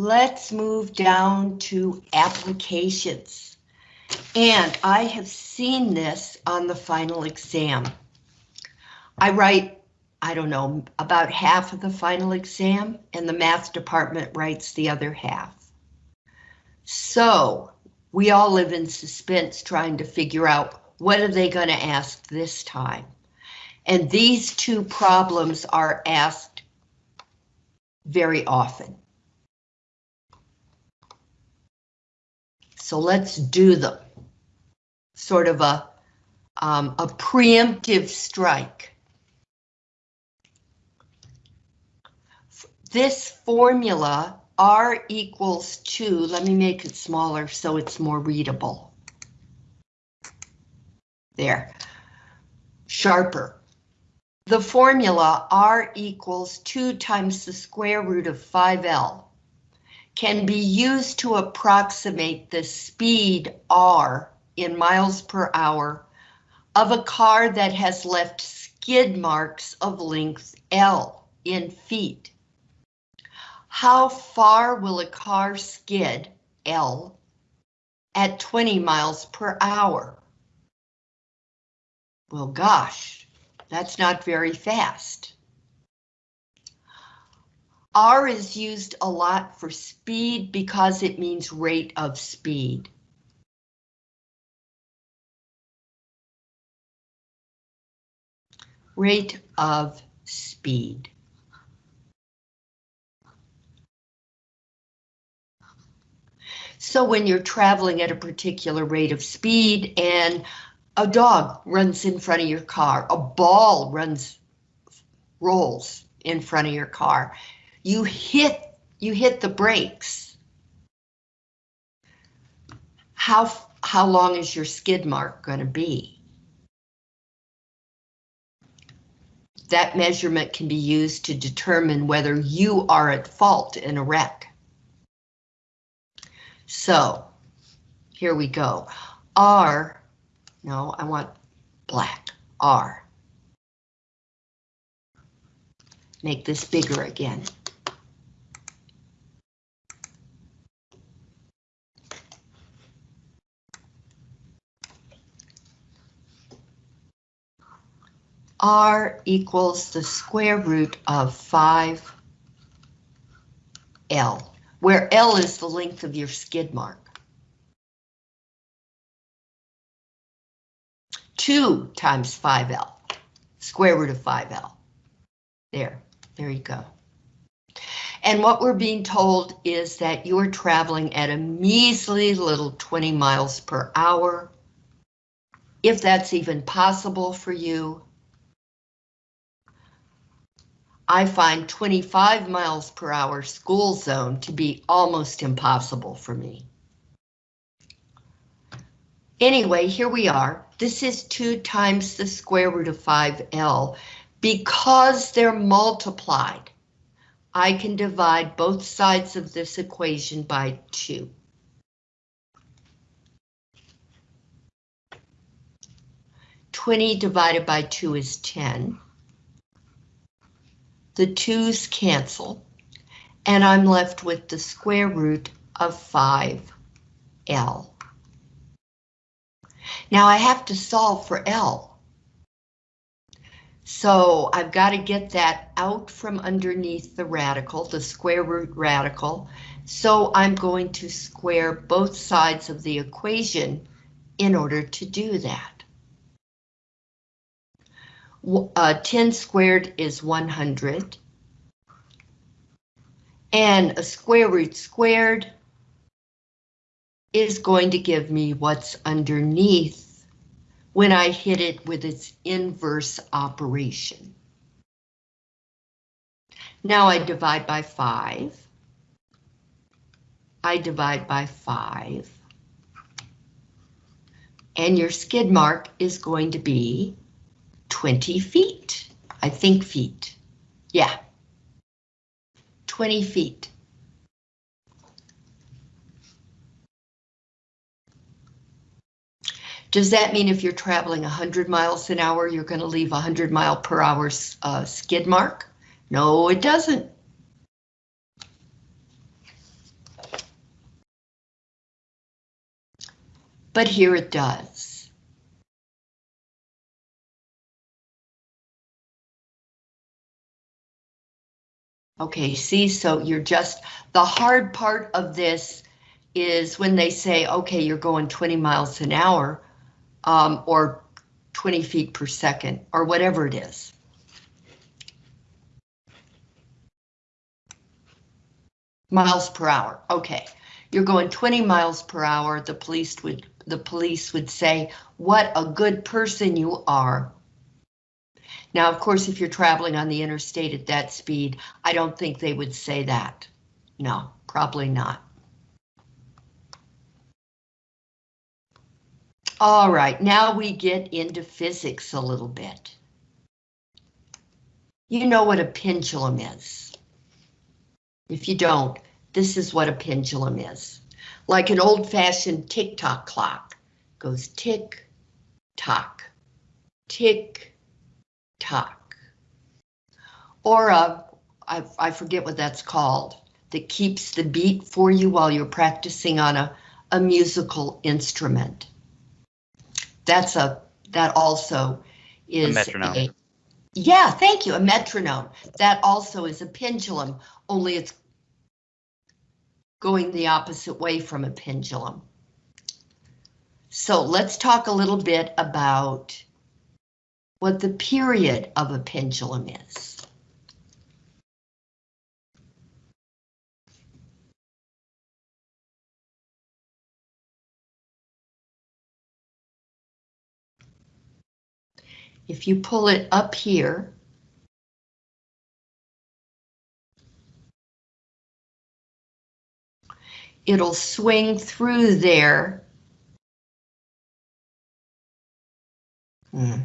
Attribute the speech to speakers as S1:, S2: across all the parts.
S1: let's move down to applications. And I have seen this on the final exam. I write, I don't know, about half of the final exam and the math department writes the other half. So we all live in suspense trying to figure out what are they going to ask this time. And these two problems are asked very often. So let's do them. Sort of a, um, a preemptive strike. This formula R equals 2, let me make it smaller so it's more readable. There, sharper. The formula R equals 2 times the square root of 5L can be used to approximate the speed R in miles per hour of a car that has left skid marks of length L in feet. How far will a car skid, L, at 20 miles per hour? Well, gosh, that's not very fast. R is used a lot for speed because it means rate of speed. Rate of speed. So when you're traveling at a particular rate of speed and a dog runs in front of your car, a ball runs, rolls in front of your car, you hit, you hit the brakes. How, how long is your skid mark going to be? That measurement can be used to determine whether you are at fault in a wreck. So here we go. R, no, I want black, R. Make this bigger again. R equals the square root of 5L where L is the length of your skid mark. 2 times 5L, square root of 5L. There, there you go. And what we're being told is that you're traveling at a measly little 20 miles per hour. If that's even possible for you, I find 25 miles per hour school zone to be almost impossible for me. Anyway, here we are. This is 2 times the square root of 5L. Because they're multiplied, I can divide both sides of this equation by 2. Twenty divided by two is ten the 2's cancel, and I'm left with the square root of 5L. Now I have to solve for L. So I've got to get that out from underneath the radical, the square root radical. So I'm going to square both sides of the equation in order to do that. Uh, 10 squared is 100. And a square root squared is going to give me what's underneath when I hit it with its inverse operation. Now I divide by 5. I divide by 5. And your skid mark is going to be 20 feet. I think feet. Yeah. 20 feet. Does that mean if you're traveling 100 miles an hour, you're going to leave a 100 mile per hour uh, skid mark? No, it doesn't. But here it does. Okay, see, so you're just, the hard part of this is when they say, okay, you're going 20 miles an hour, um, or 20 feet per second, or whatever it is. Miles per hour, okay. You're going 20 miles per hour, the police would the police would say, what a good person you are. Now, of course, if you're traveling on the interstate at that speed, I don't think they would say that. No, probably not. All right, now we get into physics a little bit. You know what a pendulum is. If you don't, this is what a pendulum is. Like an old-fashioned tick-tock clock. Goes tick, tock, tick, tock. Or a, I, I forget what that's called, that keeps the beat for you while you're practicing on a, a musical instrument. That's a, that also is
S2: A metronome.
S1: a- yeah, thank you, a metronome. That also is a pendulum, only it's going the opposite way from a pendulum. So let's talk a little bit about what the period of a pendulum is. If you pull it up here, it'll swing through there. Hmm.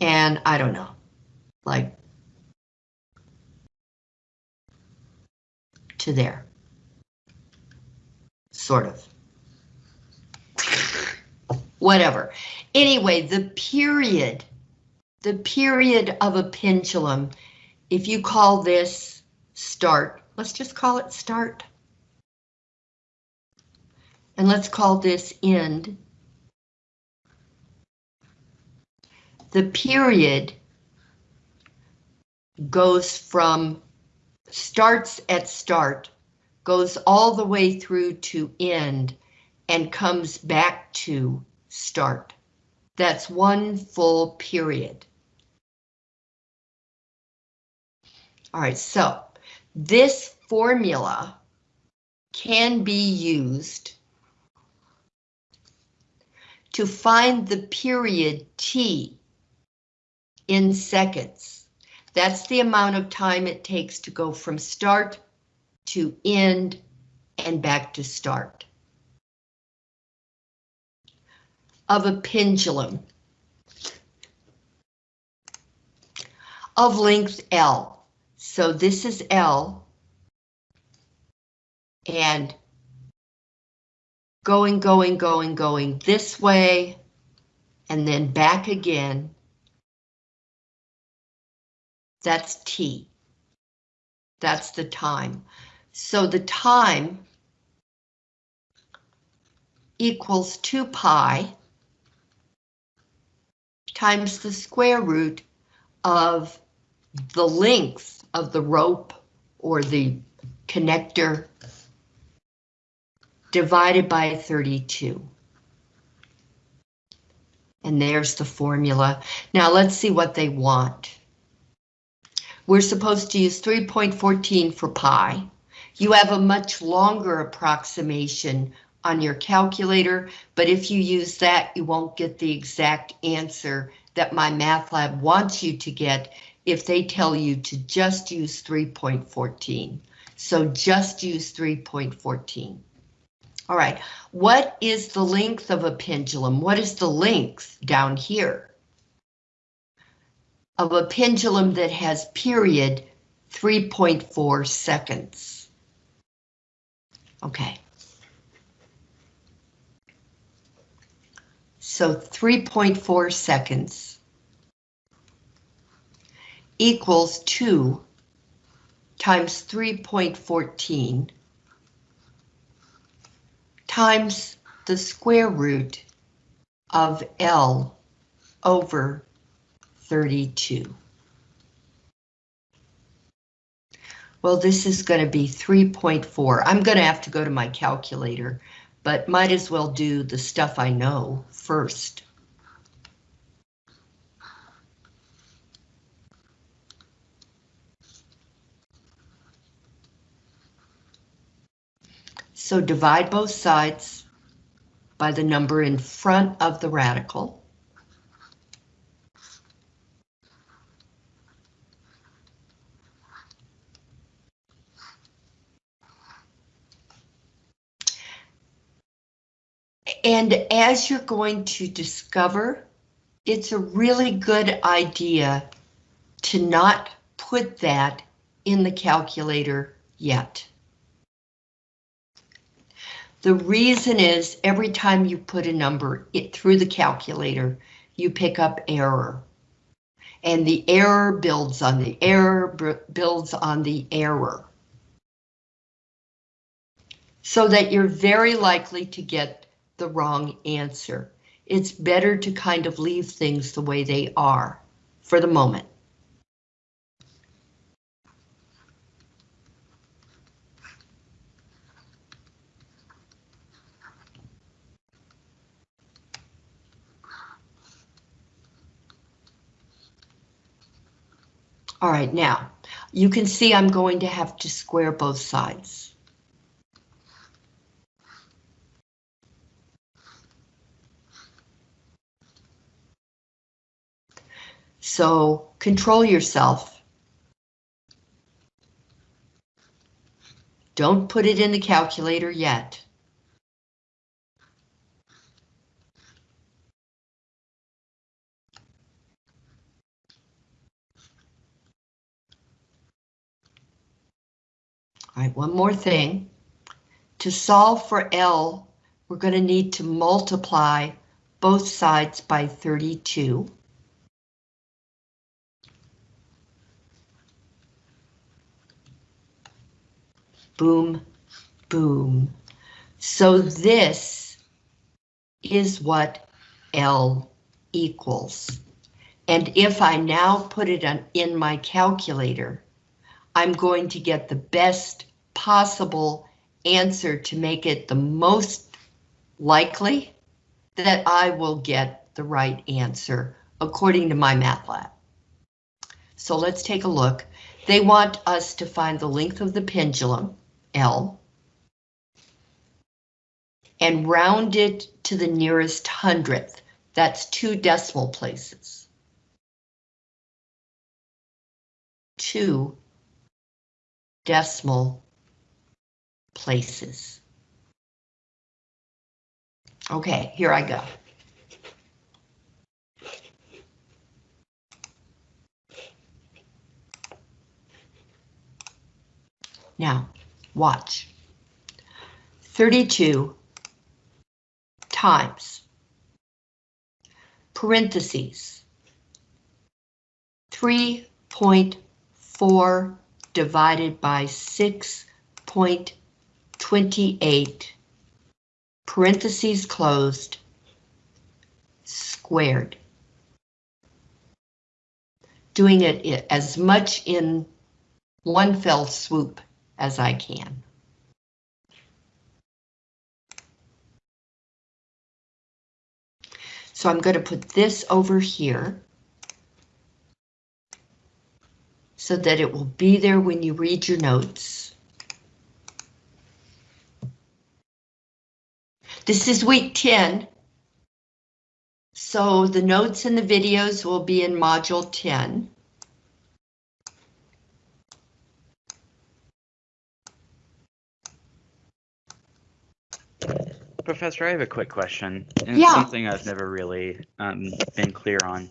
S1: And I don't know, like to there. Sort of. Whatever. Anyway, the period, the period of a pendulum, if you call this start, let's just call it start. And let's call this end. The period goes from starts at start, goes all the way through to end, and comes back to start. That's one full period. All right, so this formula can be used to find the period T in seconds. That's the amount of time it takes to go from start to end and back to start. Of a pendulum. Of length L. So this is L. And going, going, going, going this way, and then back again. That's T. That's the time. So the time equals 2 pi times the square root of the length of the rope or the connector divided by 32. And there's the formula. Now let's see what they want. We're supposed to use 3.14 for pi. You have a much longer approximation on your calculator, but if you use that, you won't get the exact answer that MyMathLab wants you to get if they tell you to just use 3.14. So just use 3.14. All right, what is the length of a pendulum? What is the length down here? Of a pendulum that has period 3.4 seconds. Okay. So 3.4 seconds equals 2 times 3.14 times the square root of L over 32. Well, this is going to be 3.4. I'm going to have to go to my calculator, but might as well do the stuff I know first. So divide both sides by the number in front of the radical. And as you're going to discover, it's a really good idea to not put that in the calculator yet. The reason is every time you put a number it, through the calculator, you pick up error. And the error builds on the error builds on the error. So that you're very likely to get the wrong answer. It's better to kind of leave things the way they are for the moment. All right, now, you can see I'm going to have to square both sides. So control yourself. Don't put it in the calculator yet. All right, one more thing. To solve for L, we're going to need to multiply both sides by 32. Boom, boom. So this is what L equals. And if I now put it on, in my calculator, I'm going to get the best possible answer to make it the most likely that I will get the right answer according to MyMathLab. So let's take a look. They want us to find the length of the pendulum, L, and round it to the nearest hundredth. That's two decimal places. Two decimal places. Okay, here I go. Now, watch. 32 times. Parentheses. 3.4 divided by 6.28, parentheses closed, squared. Doing it as much in one fell swoop as I can. So I'm going to put this over here. so that it will be there when you read your notes. This is week 10. So the notes and the videos will be in module 10.
S2: Professor, I have a quick question.
S1: And yeah.
S2: something I've never really um, been clear on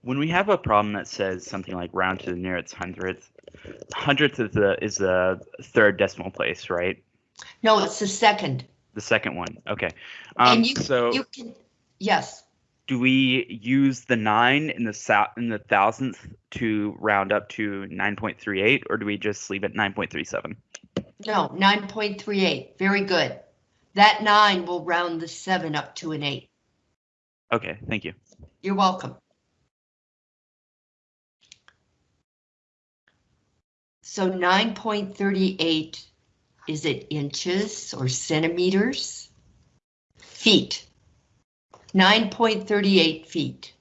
S2: when we have a problem that says something like round to the nearest hundredth, hundredth is the is the third decimal place, right?
S1: No, it's the second.
S2: The second one. Okay. Um,
S1: and you,
S2: so
S1: you can yes.
S2: do we use the nine in the in the thousandth to round up to 9.38 or do we just leave it 9.37?
S1: No, 9.38, very good. That nine will round the seven up to an eight.
S2: Okay, thank you.
S1: You're welcome. So 9.38, is it inches or centimeters? Feet. 9.38 feet.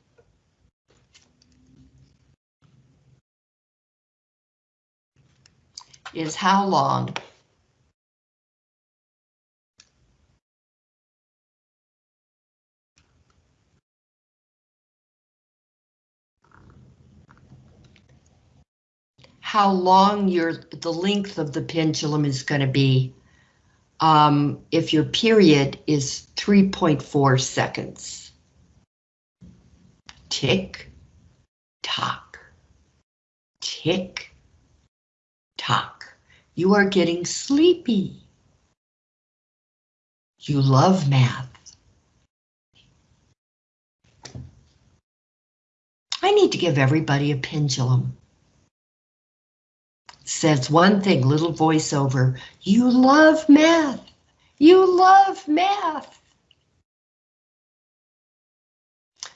S1: Is how long? How long your the length of the pendulum is going to be um, if your period is 3.4 seconds. Tick, tock, tick, tock. You are getting sleepy. You love math. I need to give everybody a pendulum says one thing, little voiceover, you love math. You love math.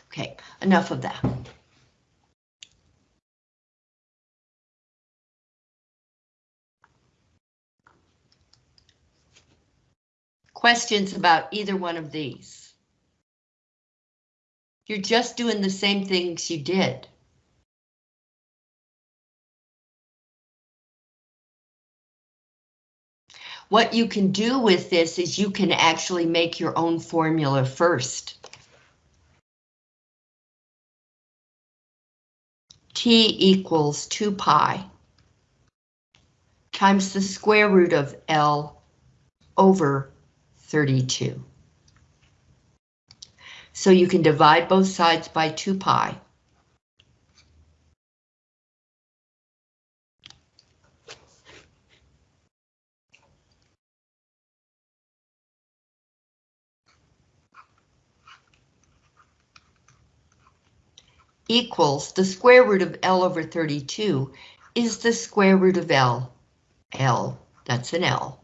S1: Okay, enough of that. Questions about either one of these? You're just doing the same things you did. What you can do with this is you can actually make your own formula first. T equals 2 pi times the square root of L over 32. So you can divide both sides by 2 pi. Equals the square root of L over 32 is the square root of L. L, that's an L.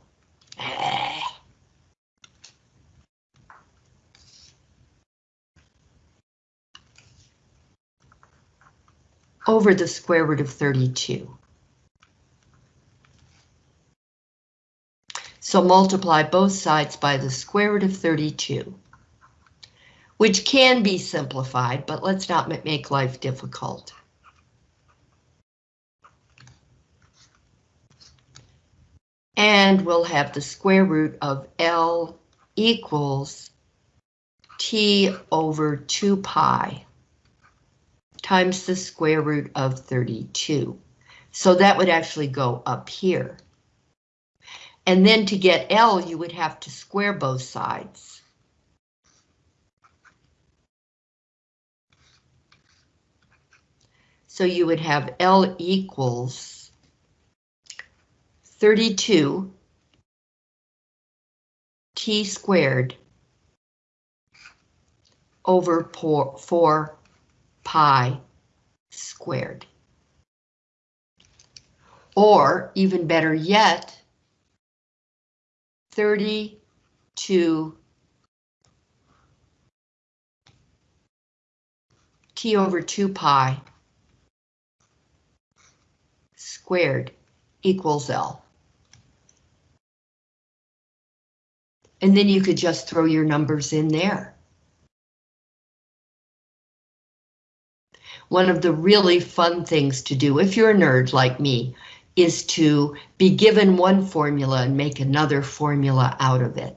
S1: over the square root of 32. So multiply both sides by the square root of 32 which can be simplified, but let's not make life difficult. And we'll have the square root of L equals T over 2 pi times the square root of 32. So that would actually go up here. And then to get L, you would have to square both sides. So you would have L equals 32 T squared over 4 pi squared. Or even better yet, 32 T over 2 pi squared equals L. And then you could just throw your numbers in there. One of the really fun things to do, if you're a nerd like me, is to be given one formula and make another formula out of it.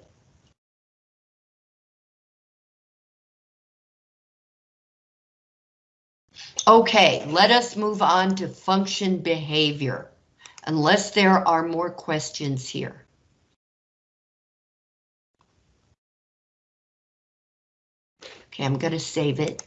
S1: Okay, let us move on to function behavior, unless there are more questions here. Okay, I'm going to save it.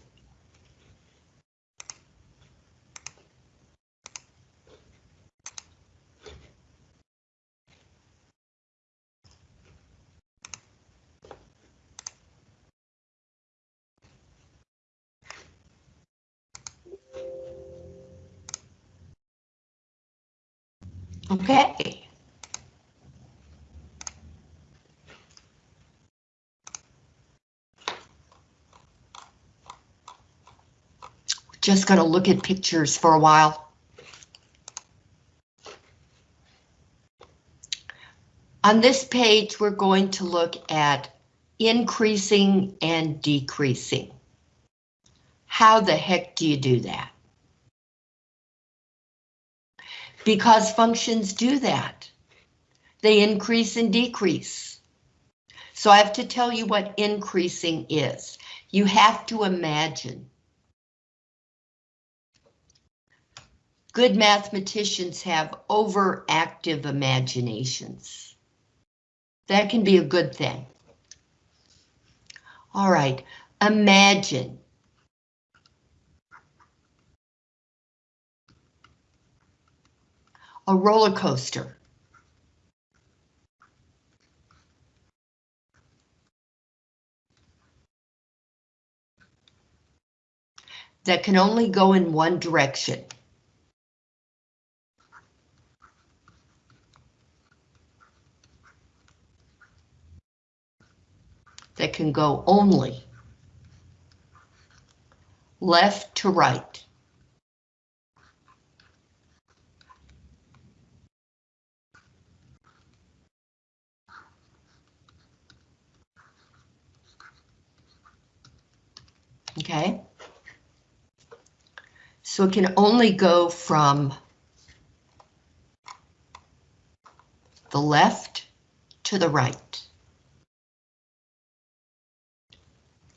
S1: Okay. Just gonna look at pictures for a while. On this page, we're going to look at increasing and decreasing. How the heck do you do that? Because functions do that. They increase and decrease. So I have to tell you what increasing is. You have to imagine. Good mathematicians have overactive imaginations. That can be a good thing. All right, imagine. A roller coaster. That can only go in one direction. that can go only left to right. Okay. So it can only go from the left to the right.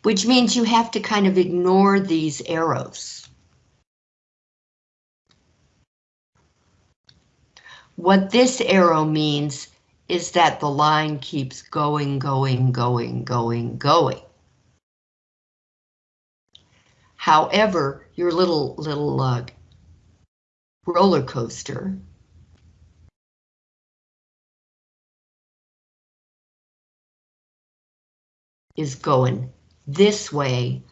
S1: which means you have to kind of ignore these arrows. What this arrow means is that the line keeps going, going, going, going, going. However, your little little uh, roller coaster is going this way,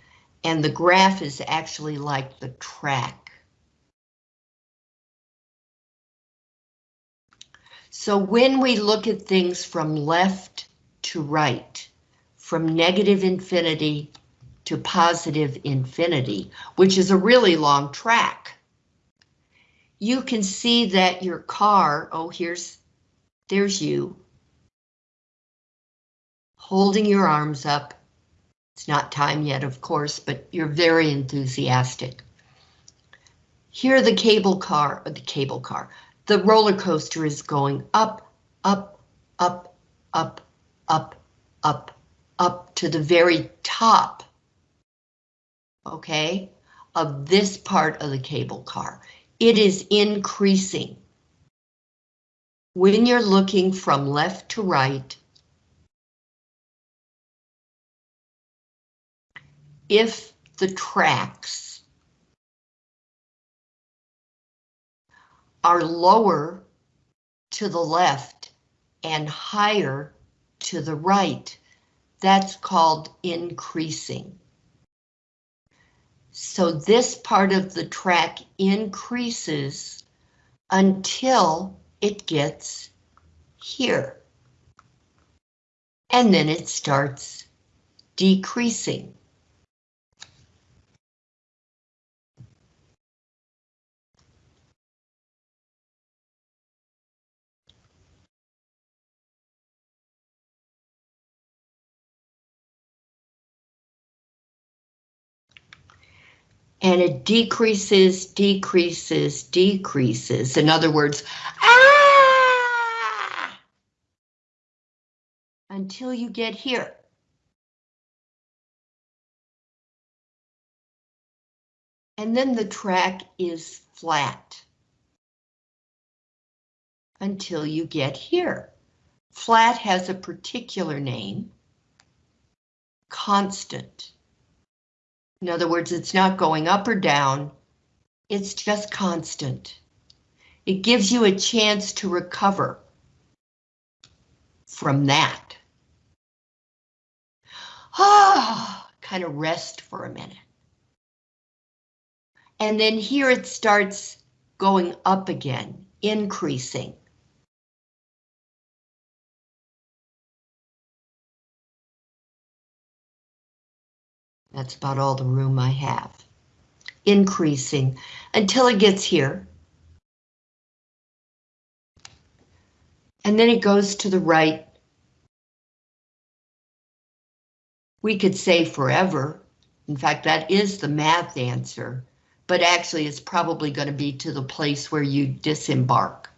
S1: and the graph is actually like the track. So when we look at things from left to right, from negative infinity to positive infinity, which is a really long track, you can see that your car, oh, here's, there's you, holding your arms up, it's not time yet, of course, but you're very enthusiastic. Here the cable car, uh, the cable car, the roller coaster is going up, up, up, up, up, up, up to the very top. Okay, of this part of the cable car. It is increasing. When you're looking from left to right, if the tracks are lower to the left and higher to the right, that's called increasing. So this part of the track increases until it gets here. And then it starts decreasing. And it decreases, decreases, decreases. In other words, ah! Until you get here. And then the track is flat. Until you get here. Flat has a particular name, constant. In other words, it's not going up or down, it's just constant. It gives you a chance to recover from that. Ah, kind of rest for a minute. And then here it starts going up again, increasing. That's about all the room I have. Increasing until it gets here. And then it goes to the right. We could say forever. In fact, that is the math answer, but actually it's probably going to be to the place where you disembark.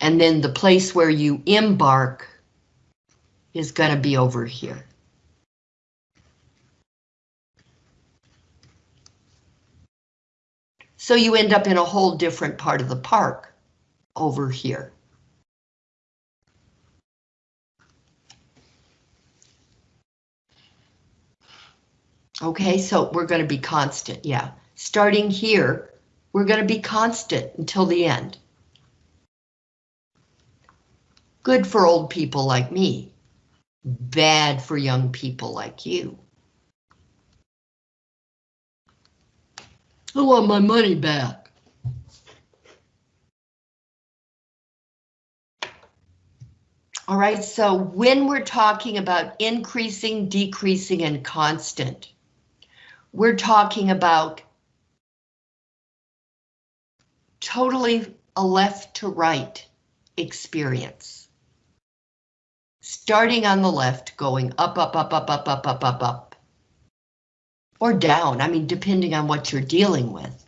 S1: And then the place where you embark is going to be over here. So you end up in a whole different part of the park over here. Okay, so we're going to be constant, yeah. Starting here, we're going to be constant until the end. Good for old people like me. Bad for young people like you. I want my money back. All right, so when we're talking about increasing, decreasing, and constant, we're talking about totally a left to right experience. Starting on the left, going up, up, up, up, up, up, up, up, up. Or down, I mean, depending on what you're dealing with.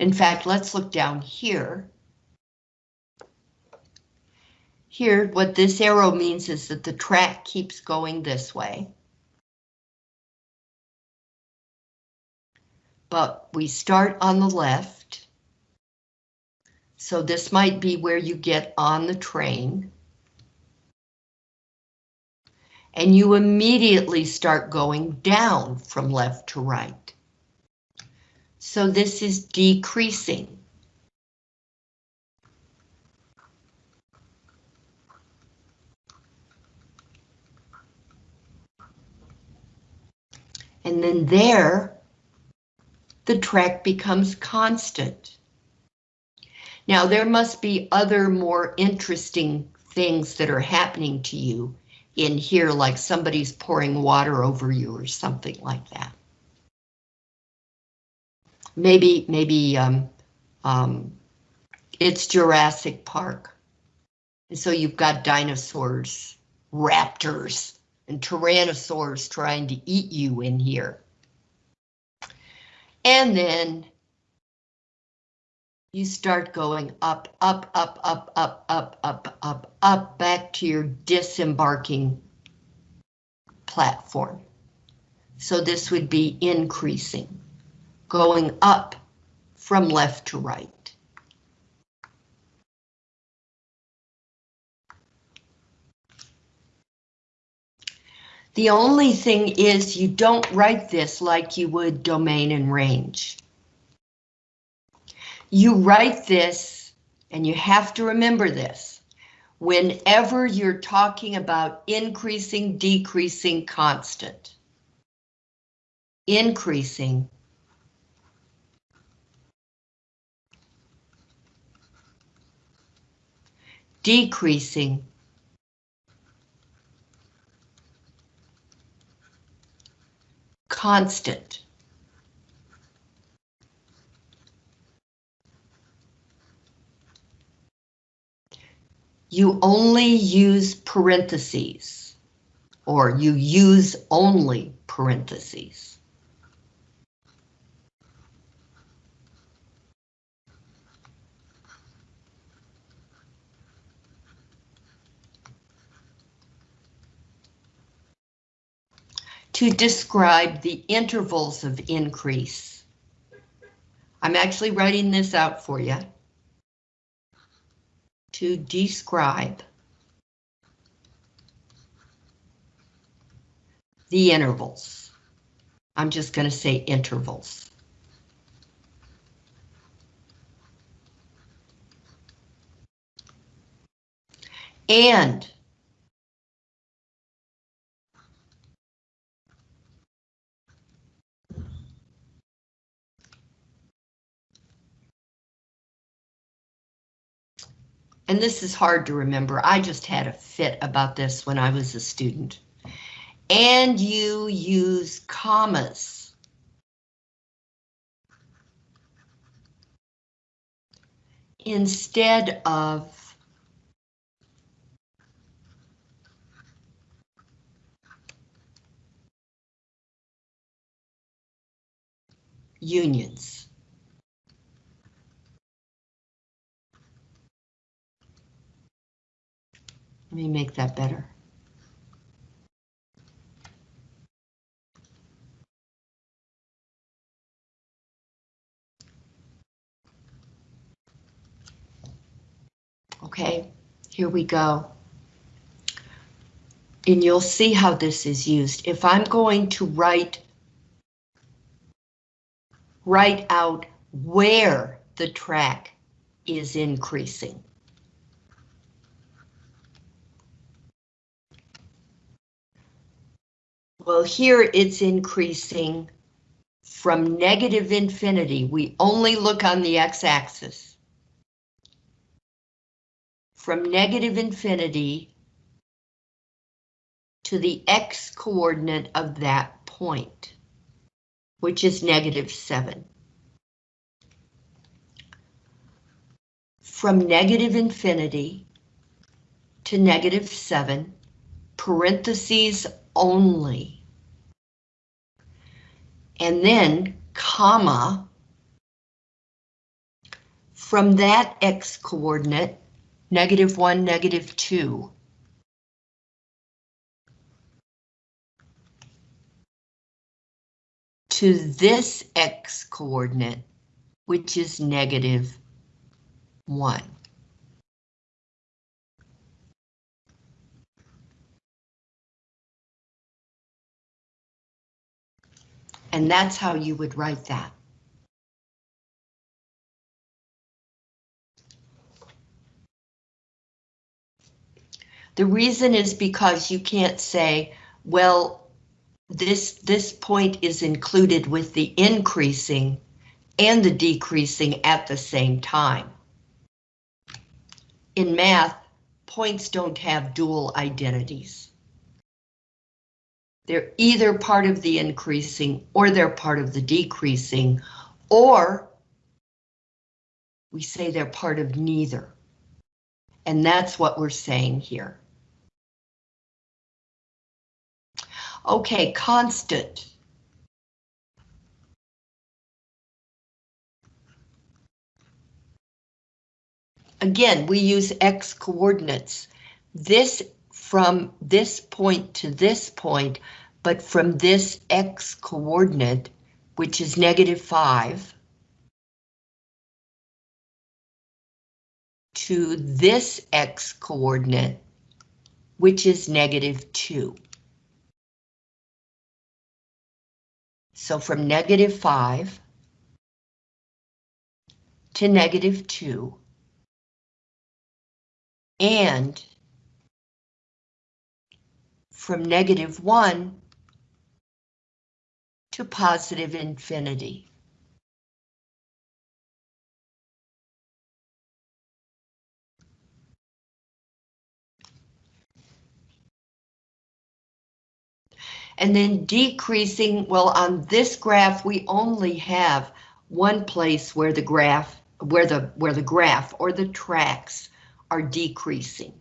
S1: In fact, let's look down here. Here, what this arrow means is that the track keeps going this way. But we start on the left. So this might be where you get on the train. And you immediately start going down from left to right. So this is decreasing. And then there, the track becomes constant. Now there must be other more interesting things that are happening to you in here, like somebody's pouring water over you or something like that. Maybe, maybe um, um, it's Jurassic Park. And so you've got dinosaurs, raptors, and tyrannosaurs trying to eat you in here. And then you start going up, up, up, up, up, up, up, up, up, back to your disembarking platform. So this would be increasing, going up from left to right. The only thing is you don't write this like you would domain and range. You write this, and you have to remember this, whenever you're talking about increasing, decreasing, constant. Increasing. Decreasing. constant. You only use parentheses, or you use only parentheses. to describe the intervals of increase. I'm actually writing this out for you. To describe the intervals. I'm just going to say intervals. And and this is hard to remember, I just had a fit about this when I was a student. and you use commas. Instead of unions. Let me make that better. Okay, here we go. And you'll see how this is used. If I'm going to write write out where the track is increasing. Well, here it's increasing from negative infinity. We only look on the x-axis. From negative infinity to the x coordinate of that point, which is negative 7. From negative infinity to negative 7, parentheses only and then comma from that x coordinate, negative 1, negative 2. to this x coordinate, which is negative 1. And that's how you would write that. The reason is because you can't say, well, this, this point is included with the increasing and the decreasing at the same time. In math, points don't have dual identities. They're either part of the increasing or they're part of the decreasing, or we say they're part of neither. And that's what we're saying here. Okay, constant. Again, we use x coordinates. This from this point to this point, but from this x coordinate, which is negative 5, to this x coordinate, which is negative 2. So from negative 5 to negative 2, and from negative 1 to positive infinity. And then decreasing, well, on this graph, we only have one place where the graph, where the, where the graph or the tracks are decreasing.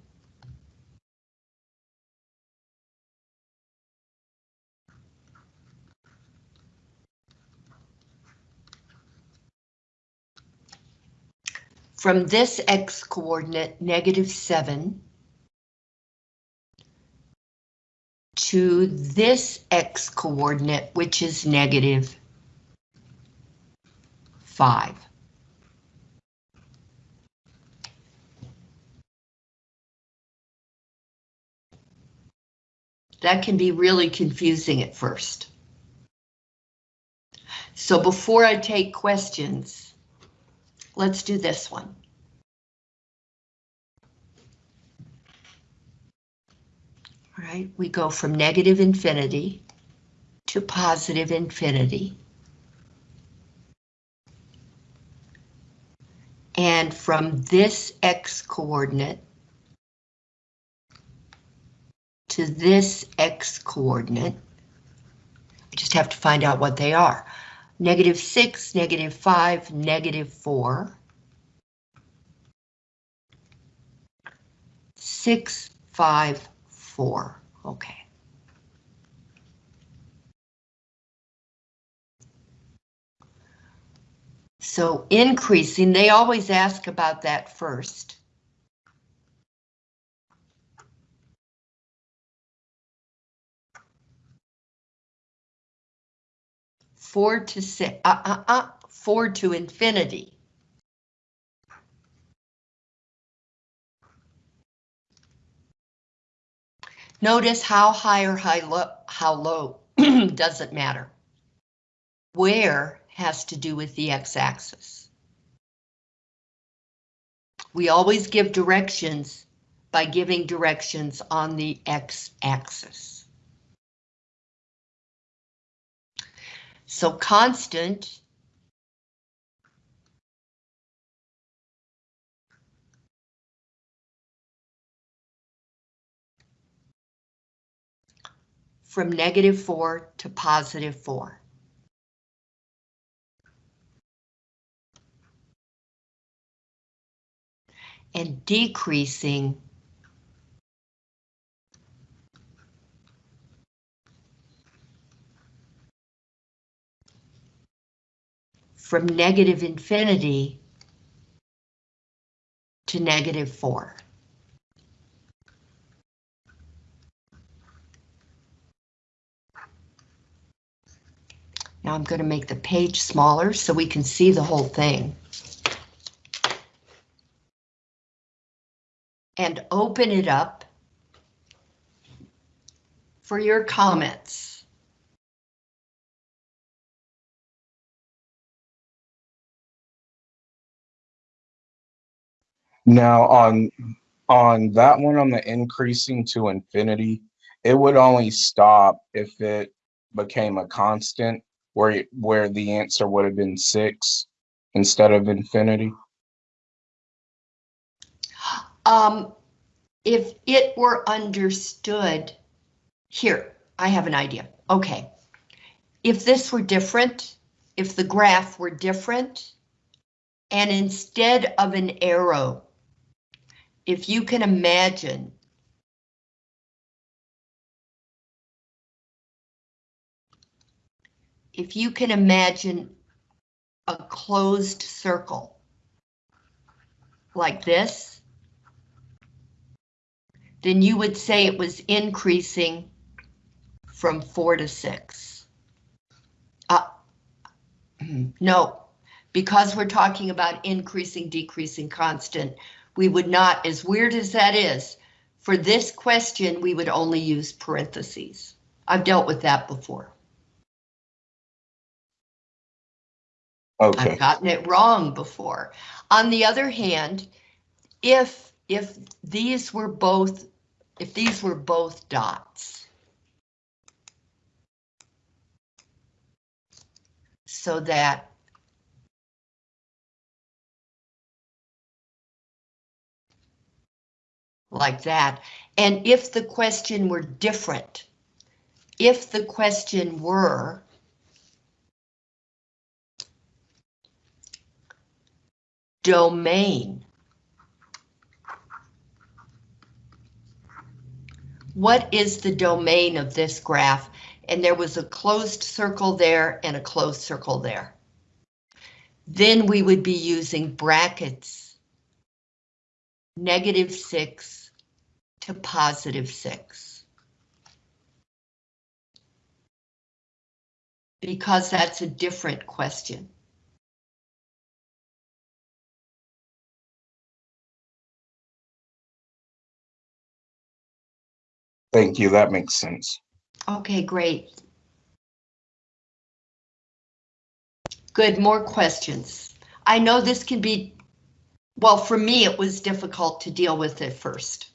S1: From this x coordinate, negative 7, to this x coordinate, which is negative 5. That can be really confusing at first. So before I take questions, Let's do this one. All right, we go from negative infinity to positive infinity. And from this x coordinate to this x coordinate. I just have to find out what they are. Negative 6, negative 5, negative 4. 6, 5, 4. Okay. So increasing, they always ask about that first. Four to six, uh, uh, uh, four to infinity. Notice how high or high low, how low doesn't matter. Where has to do with the x-axis. We always give directions by giving directions on the x-axis. So constant from negative 4 to positive 4. and decreasing from negative infinity to negative 4. Now I'm going to make the page smaller so we can see the whole thing. and open it up for your comments.
S3: Now on on that one on the increasing to infinity, it would only stop if it became a constant where where the answer would have been six instead of infinity.
S1: Um, if it were understood, here, I have an idea. Okay. If this were different, if the graph were different, and instead of an arrow, if you can imagine if you can imagine a closed circle like this, then you would say it was increasing from four to six. Uh, no, because we're talking about increasing, decreasing constant, we would not, as weird as that is, for this question, we would only use parentheses. I've dealt with that before.
S3: Okay.
S1: I've gotten it wrong before. On the other hand, if if these were both if these were both dots. So that like that. And if the question were different, if the question were domain, what is the domain of this graph? And there was a closed circle there and a closed circle there. Then we would be using brackets, negative six to positive six. Because that's a different question.
S3: Thank you. That makes sense.
S1: Okay, great. Good, more questions. I know this can be, well, for me, it was difficult to deal with it first.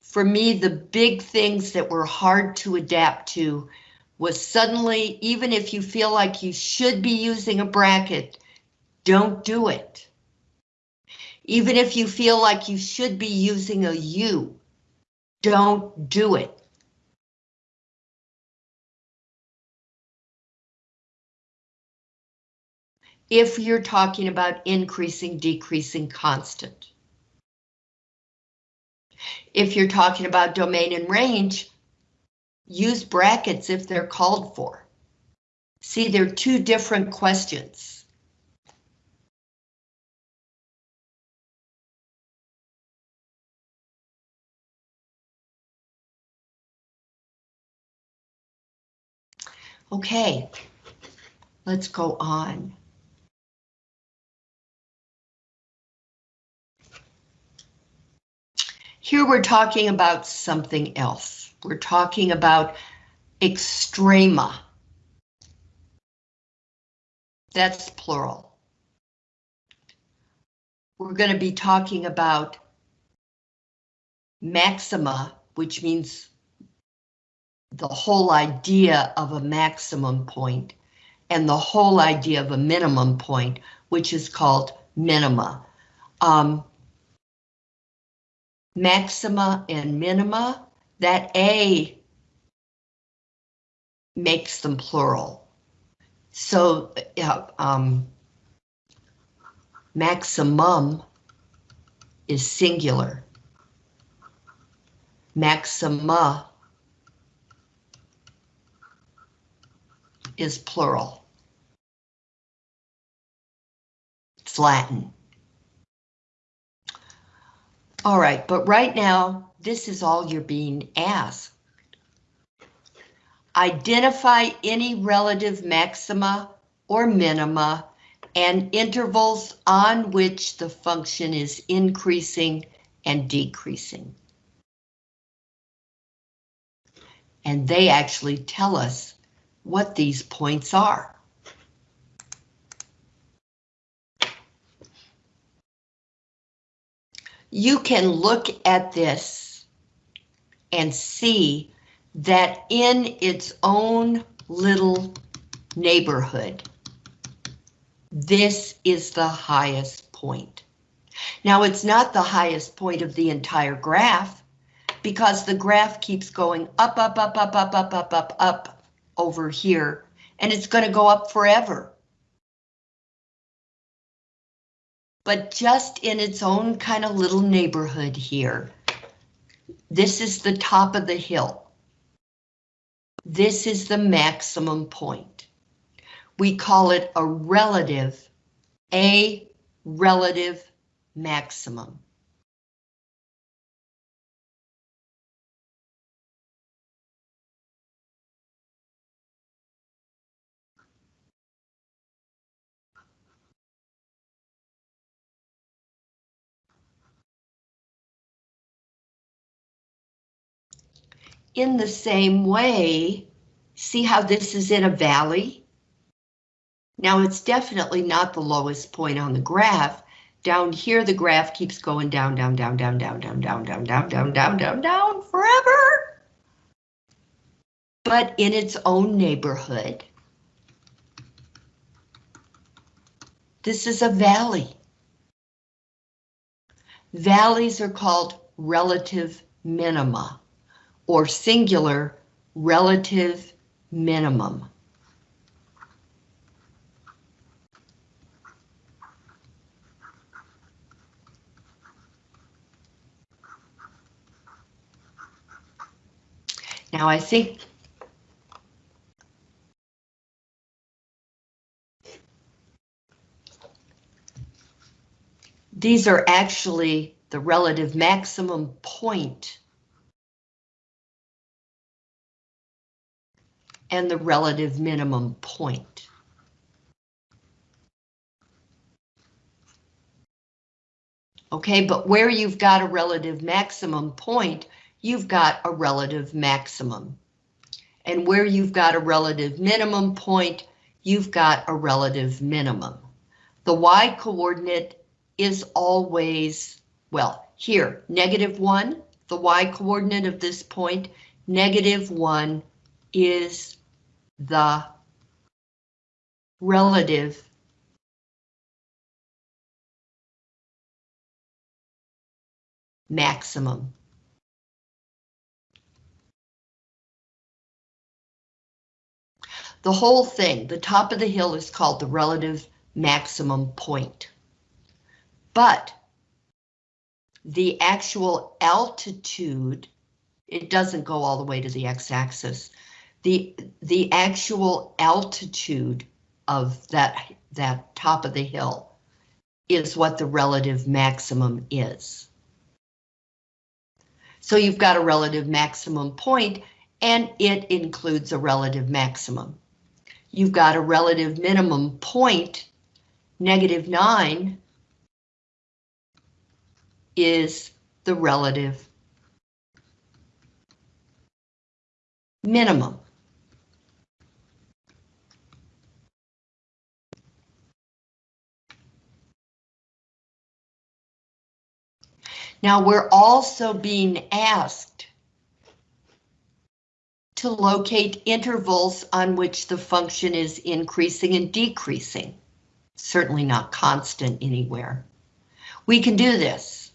S1: For me, the big things that were hard to adapt to was suddenly, even if you feel like you should be using a bracket, don't do it Even if you feel like you should be using a U, don't do it. If you're talking about increasing, decreasing, constant. If you're talking about domain and range, use brackets if they're called for. See, they're two different questions. Okay, let's go on. Here we're talking about something else. We're talking about extrema. That's plural. We're going to be talking about maxima, which means the whole idea of a maximum point, and the whole idea of a minimum point, which is called minima. Um, maxima and minima, that A makes them plural. So um, maximum is singular. Maxima is plural. Latin. All right, but right now, this is all you're being asked. Identify any relative maxima or minima and intervals on which the function is increasing and decreasing. And they actually tell us what these points are. You can look at this and see that in its own little neighborhood, this is the highest point. Now, it's not the highest point of the entire graph because the graph keeps going up, up, up, up, up, up, up, up, up over here, and it's going to go up forever. But just in its own kind of little neighborhood here, this is the top of the hill. This is the maximum point. We call it a relative, a relative maximum. In the same way, see how this is in a valley? Now it's definitely not the lowest point on the graph. Down here, the graph keeps going down, down, down, down, down, down, down, down, down, down, down, down, down, forever. But in its own neighborhood. This is a valley. Valleys are called relative minima or singular relative minimum. Now I think these are actually the relative maximum point and the relative minimum point. Okay, but where you've got a relative maximum point, you've got a relative maximum. And where you've got a relative minimum point, you've got a relative minimum. The y coordinate is always, well, here, negative one, the y coordinate of this point, negative one is the relative maximum. The whole thing, the top of the hill is called the relative maximum point. But the actual altitude, it doesn't go all the way to the x-axis. The, the actual altitude of that, that top of the hill is what the relative maximum is. So you've got a relative maximum point and it includes a relative maximum. You've got a relative minimum point, negative 9 is the relative minimum. Now we're also being asked to locate intervals on which the function is increasing and decreasing. Certainly not constant anywhere. We can do this.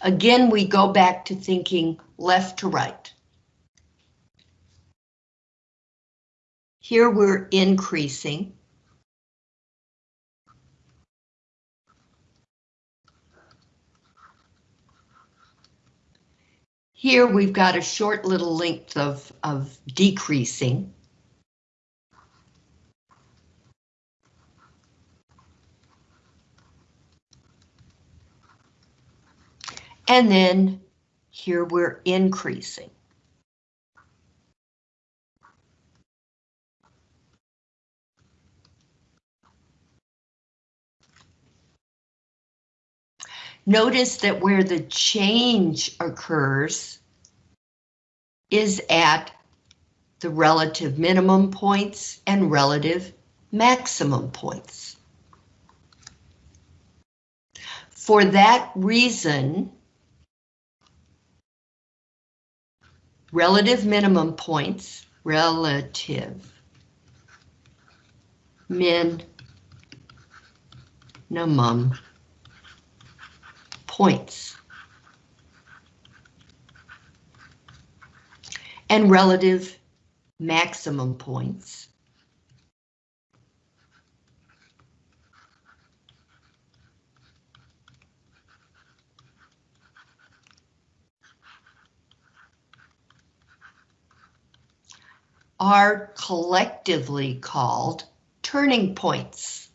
S1: Again, we go back to thinking left to right. Here we're increasing. Here we've got a short little length of, of decreasing. And then here we're increasing. Notice that where the change occurs is at the relative minimum points and relative maximum points. For that reason, relative minimum points, relative minimum points. And relative maximum points. are collectively called turning points.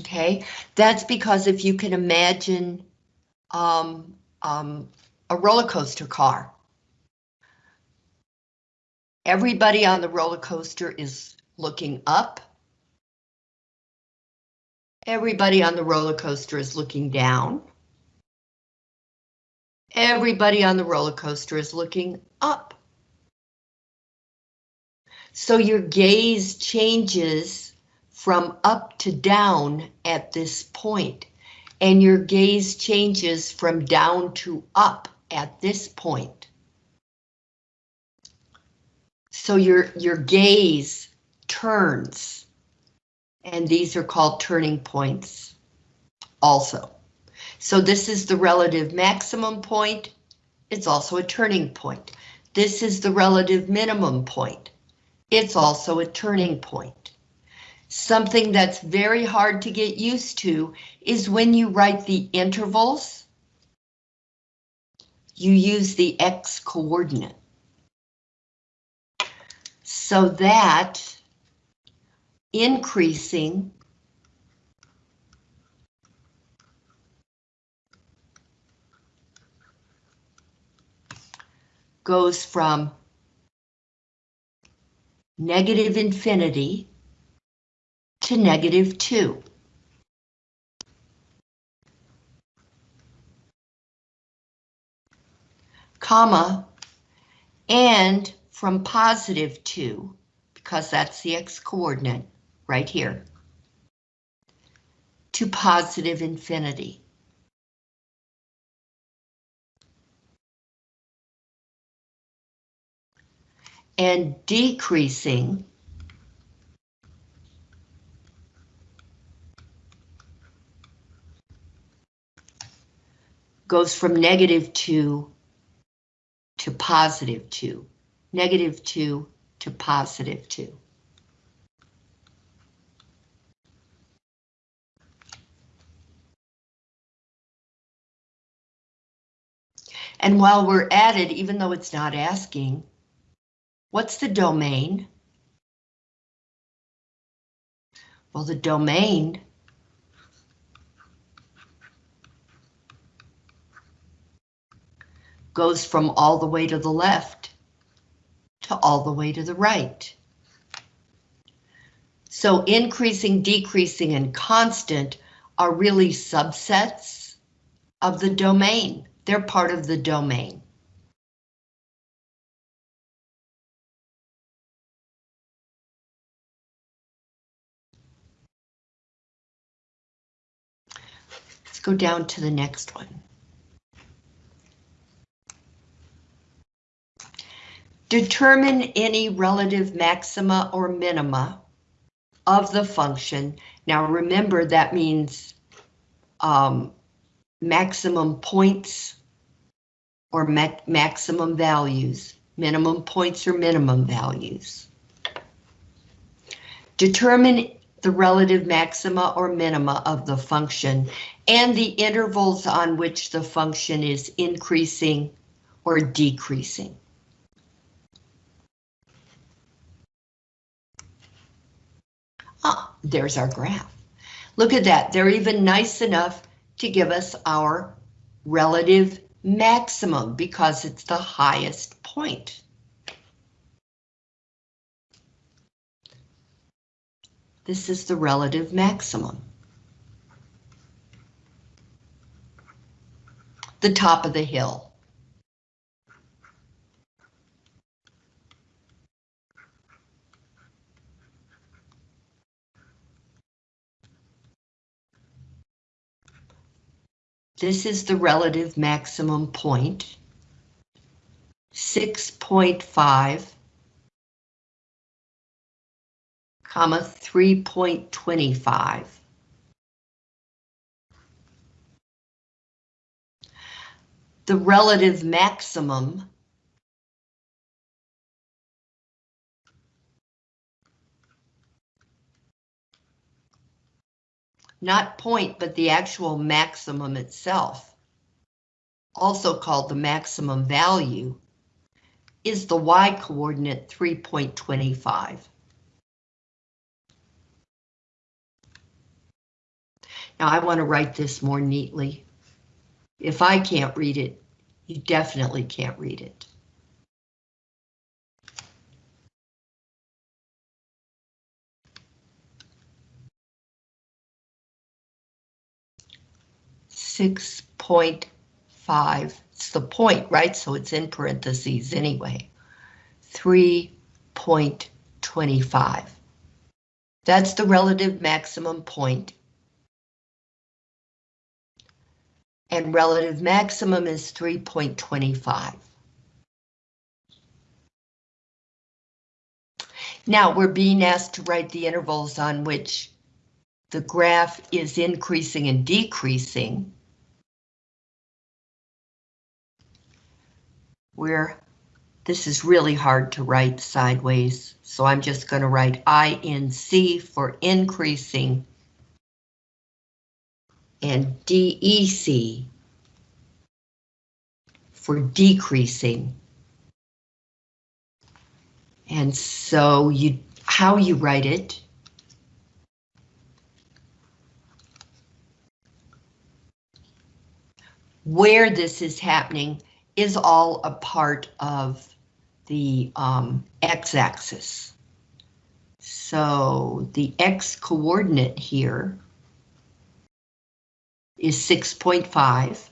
S1: Okay, that's because if you can imagine um, um, a roller coaster car, everybody on the roller coaster is looking up. Everybody on the roller coaster is looking down. Everybody on the roller coaster is looking up. So your gaze changes from up to down at this point, and your gaze changes from down to up at this point. So your, your gaze turns, and these are called turning points also. So this is the relative maximum point. It's also a turning point. This is the relative minimum point. It's also a turning point. Something that's very hard to get used to is when you write the intervals, you use the X coordinate. So that increasing goes from negative infinity to negative 2. comma, and from positive 2, because that's the x-coordinate right here, to positive infinity. And decreasing goes from negative 2 to positive 2, negative 2 to positive 2. And while we're at it, even though it's not asking, what's the domain? Well, the domain goes from all the way to the left to all the way to the right. So increasing, decreasing, and constant are really subsets of the domain. They're part of the domain. Let's go down to the next one. Determine any relative maxima or minima of the function. Now remember that means um, maximum points or ma maximum values, minimum points or minimum values. Determine the relative maxima or minima of the function and the intervals on which the function is increasing or decreasing. Ah, there's our graph. Look at that, they're even nice enough to give us our relative maximum because it's the highest point. This is the relative maximum. The top of the hill. This is the relative maximum point. 6.5 comma 3.25. The relative maximum not point, but the actual maximum itself, also called the maximum value, is the y-coordinate 3.25. Now I want to write this more neatly. If I can't read it, you definitely can't read it. Six point five, it's the point, right? So it's in parentheses anyway. Three point twenty-five. That's the relative maximum point and relative maximum is 3.25. Now we're being asked to write the intervals on which the graph is increasing and decreasing. Where this is really hard to write sideways, so I'm just going to write INC for increasing and DEC for decreasing. And so you how you write it where this is happening is all a part of the um, x-axis. So the x coordinate here is 6.5.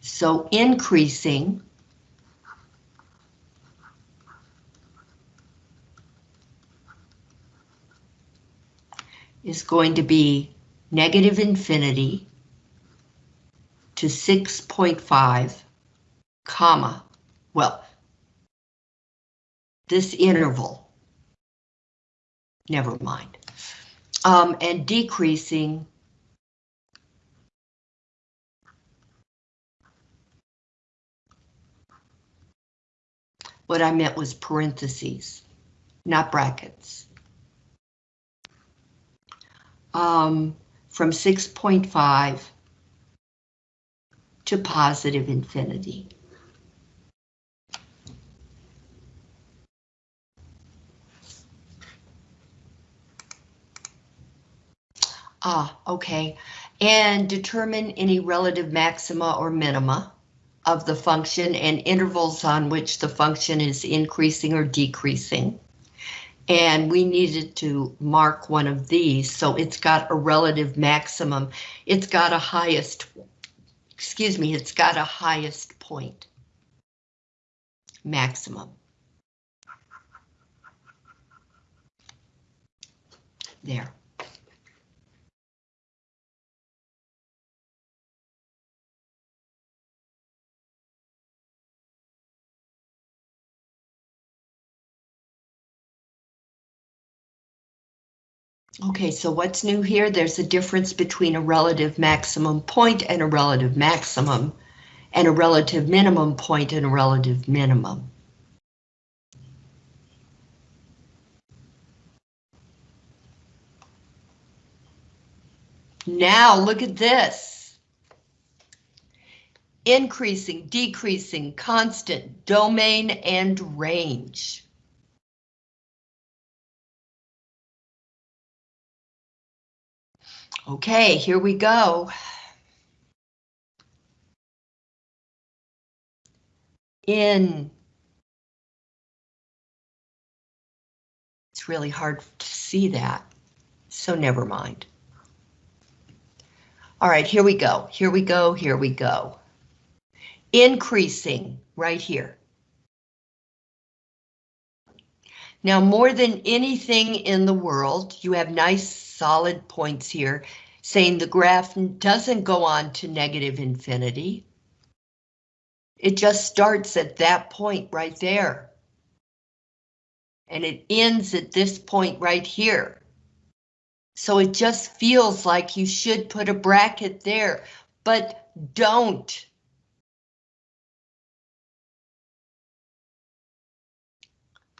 S1: So increasing is going to be negative infinity to 6.5 comma, well, this interval. Never mind. Um, and decreasing What I meant was parentheses, not brackets. Um, from 6.5 to positive infinity. Ah, okay. And determine any relative maxima or minima of the function and intervals on which the function is increasing or decreasing. And we needed to mark one of these, so it's got a relative maximum. It's got a highest, excuse me, it's got a highest point. Maximum. There. Okay, so what's new here? There's a difference between a relative maximum point and a relative maximum, and a relative minimum point and a relative minimum. Now look at this. Increasing, decreasing, constant, domain, and range. Okay, here we go. In. It's really hard to see that, so never mind. All right, here we go, here we go, here we go. Increasing right here. Now, more than anything in the world, you have nice solid points here, saying the graph doesn't go on to negative infinity. It just starts at that point right there. And it ends at this point right here. So it just feels like you should put a bracket there, but don't.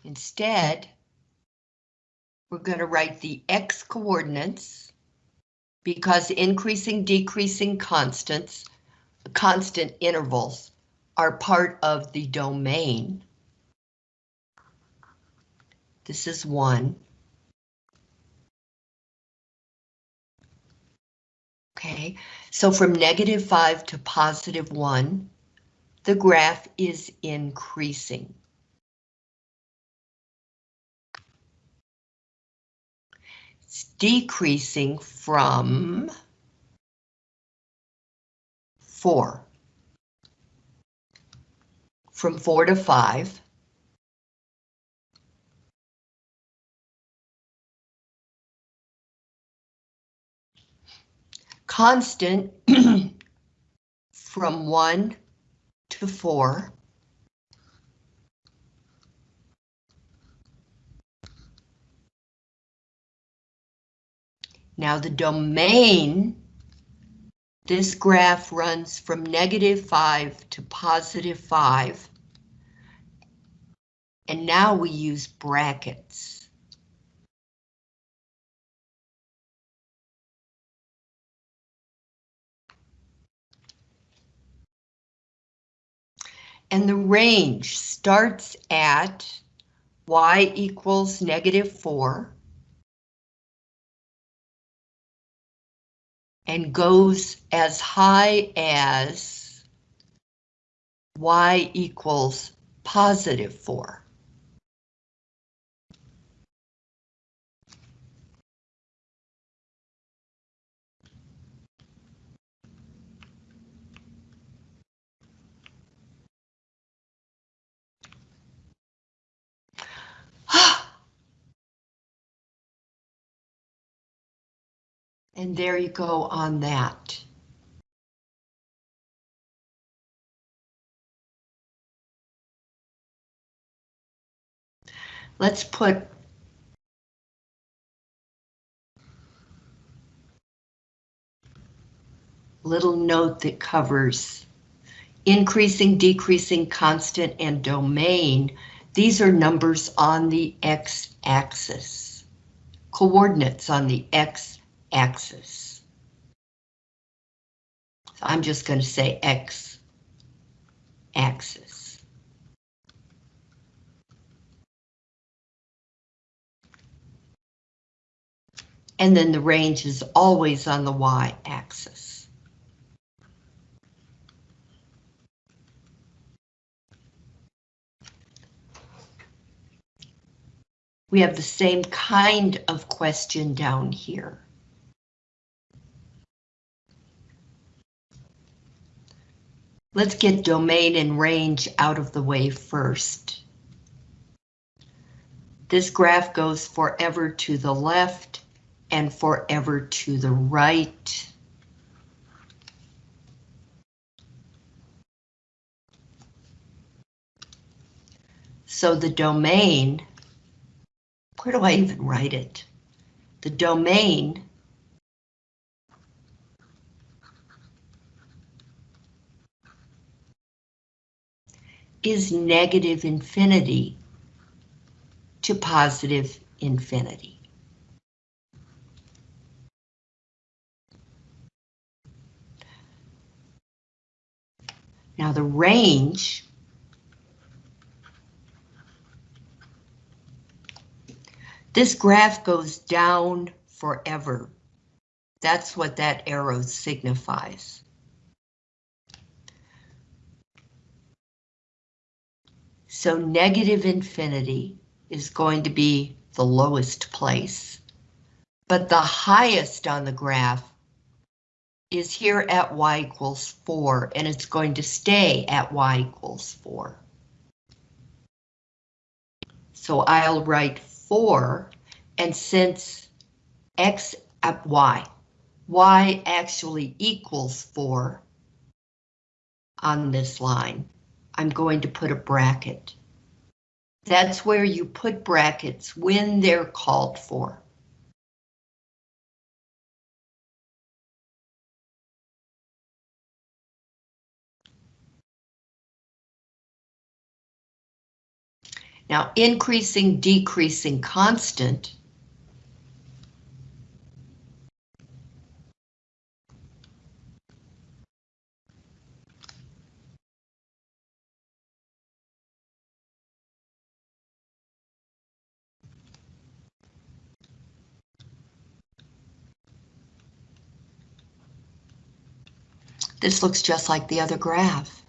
S1: Instead, we're going to write the x coordinates because increasing, decreasing constants, constant intervals are part of the domain. This is one. Okay, so from negative five to positive one, the graph is increasing. Decreasing from four. From four to five. Constant from one to four. Now the domain, this graph runs from negative 5 to positive 5. And now we use brackets. And the range starts at y equals negative 4 and goes as high as y equals positive 4. And there you go on that. Let's put little note that covers increasing, decreasing, constant, and domain. These are numbers on the x-axis, coordinates on the x x-axis. So I'm just going to say x-axis. And then the range is always on the y-axis. We have the same kind of question down here. Let's get domain and range out of the way first. This graph goes forever to the left and forever to the right. So the domain, where do I even write it? The domain is negative infinity to positive infinity. Now the range This graph goes down forever. That's what that arrow signifies. So negative infinity is going to be the lowest place, but the highest on the graph is here at y equals 4, and it's going to stay at y equals 4. So I'll write 4, and since x at y, y actually equals 4 on this line, I'm going to put a bracket. That's where you put brackets when they're called for. Now, increasing, decreasing constant. This looks just like the other graph.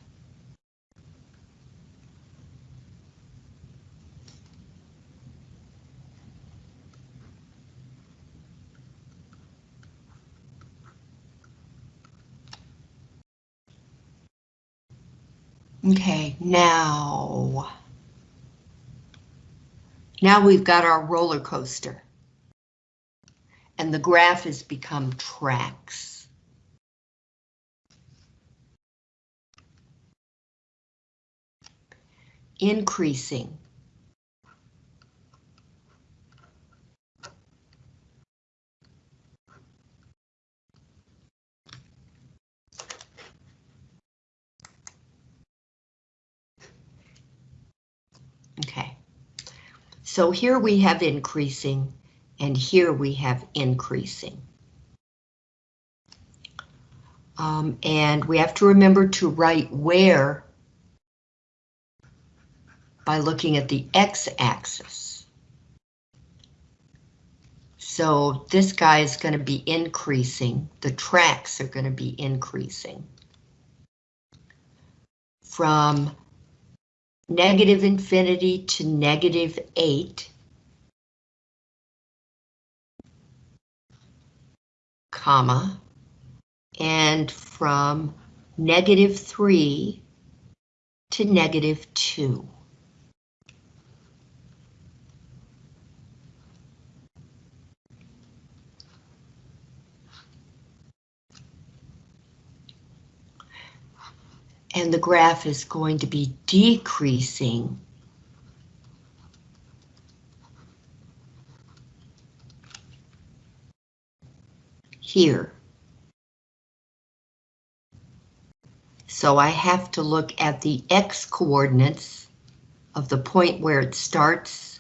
S1: Okay, now. Now we've got our roller coaster. And the graph has become tracks. Increasing. Okay. So here we have increasing, and here we have increasing. Um, and we have to remember to write where by looking at the x-axis. So this guy is going to be increasing, the tracks are going to be increasing. From negative infinity to negative 8. Comma. And from negative 3 to negative 2. and the graph is going to be decreasing. here. So I have to look at the X coordinates of the point where it starts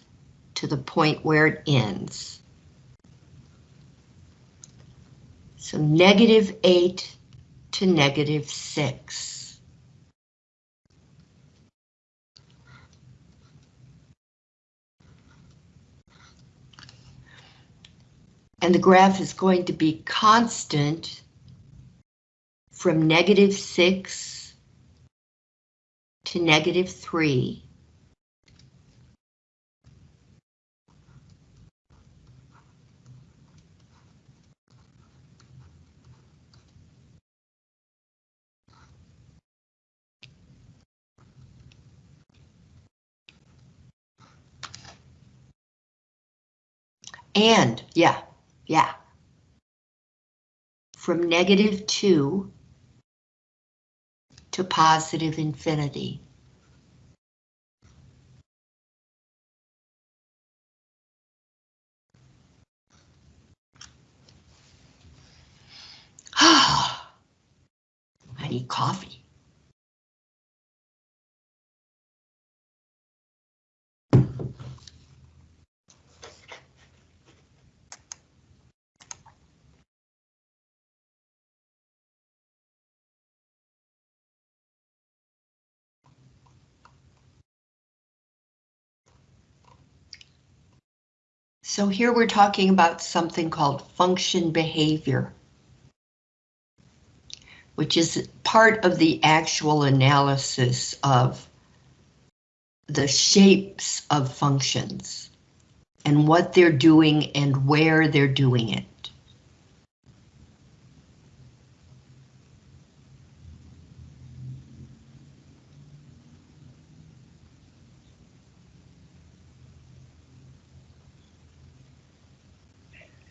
S1: to the point where it ends. So negative eight to negative six. And the graph is going to be constant from negative 6 to negative 3. And, yeah, yeah. From negative 2 to positive infinity. I need coffee. So here we're talking about something called function behavior, which is part of the actual analysis of the shapes of functions and what they're doing and where they're doing it.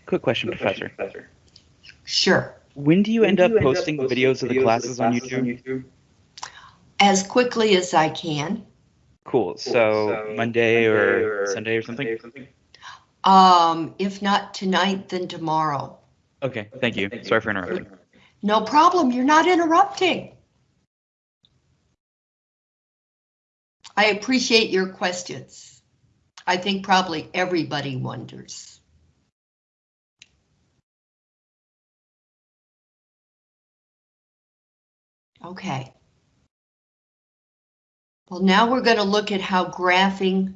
S2: Quick question, Professor.
S1: Sure,
S2: When do you end up posting the videos of the classes on YouTube?
S1: youtube as quickly as I can.
S2: Cool. So Monday or Sunday or something?
S1: Um, if not tonight, then tomorrow.
S2: Okay, thank you. Sorry for interrupting.
S1: No problem, you're not interrupting. I appreciate your questions. I think probably everybody wonders. Okay. Well, now we're going to look at how graphing,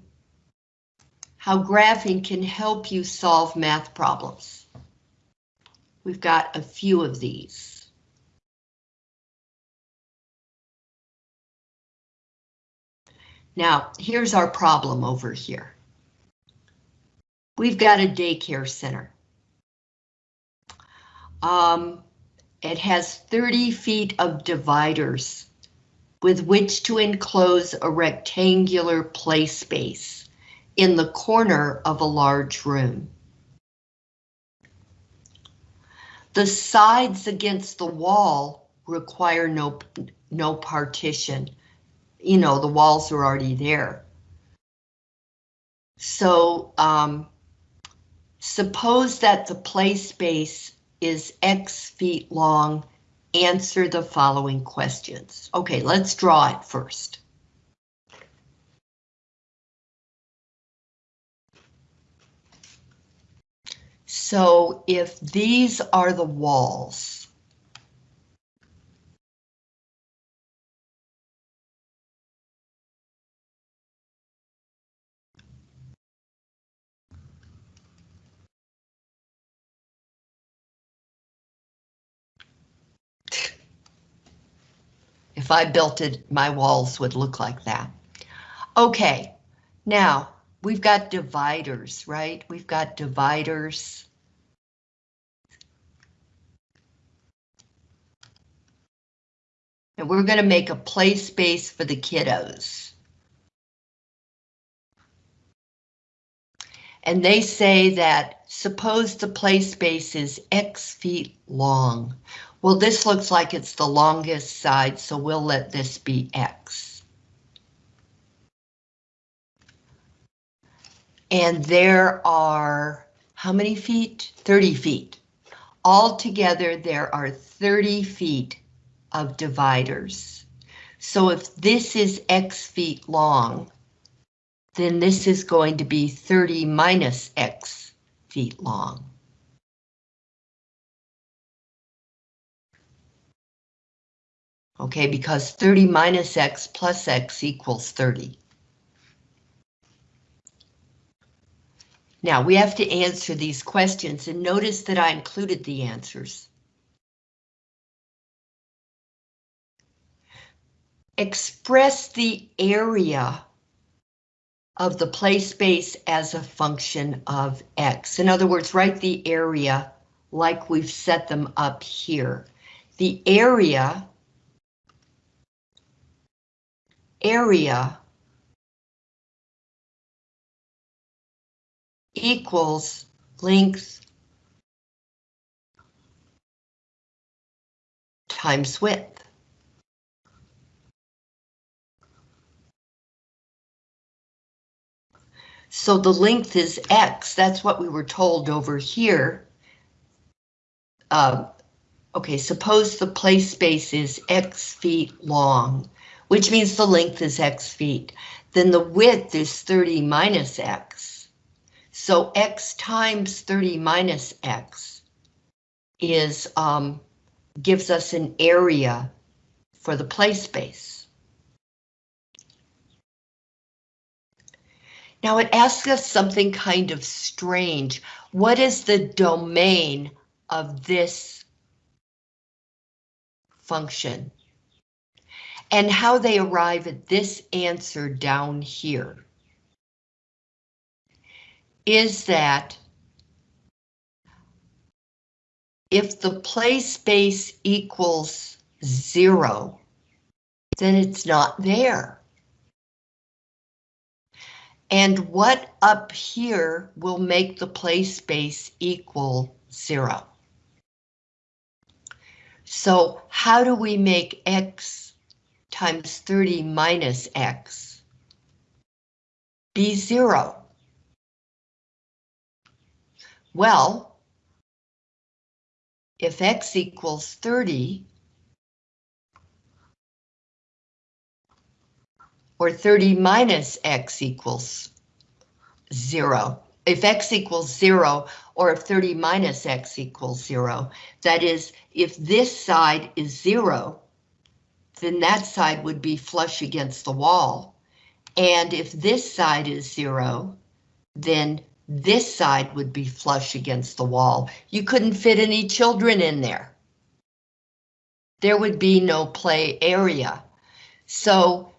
S1: how graphing can help you solve math problems. We've got a few of these. Now, here's our problem over here. We've got a daycare center. Um, it has 30 feet of dividers with which to enclose a rectangular play space in the corner of a large room. The sides against the wall require no, no partition. You know, the walls are already there. So um, suppose that the play space is X feet long. Answer the following questions. Okay, let's draw it first. So if these are the walls, if I built it, my walls would look like that. Okay, now we've got dividers, right? We've got dividers. And we're going to make a play space for the kiddos. And they say that suppose the play space is X feet long. Well, this looks like it's the longest side, so we'll let this be X. And there are, how many feet? 30 feet Altogether, there are 30 feet of dividers. So if this is x feet long, then this is going to be 30 minus x feet long. Okay, because 30 minus x plus x equals 30. Now we have to answer these questions and notice that I included the answers. Express the area of the play space as a function of x. In other words, write the area like we've set them up here. The area area equals length times width. So the length is x, that's what we were told over here. Uh, okay, suppose the play space is x feet long, which means the length is x feet. Then the width is 30 minus x. So x times 30 minus x is um, gives us an area for the play space. Now it asks us something kind of strange. What is the domain of this function? And how they arrive at this answer down here is that if the play space equals zero, then it's not there. And what up here will make the play space equal zero? So how do we make x times 30 minus x be zero? Well, if x equals 30, or 30 minus x equals zero. If x equals zero, or if 30 minus x equals zero, that is, if this side is zero, then that side would be flush against the wall. And if this side is zero, then this side would be flush against the wall. You couldn't fit any children in there. There would be no play area. So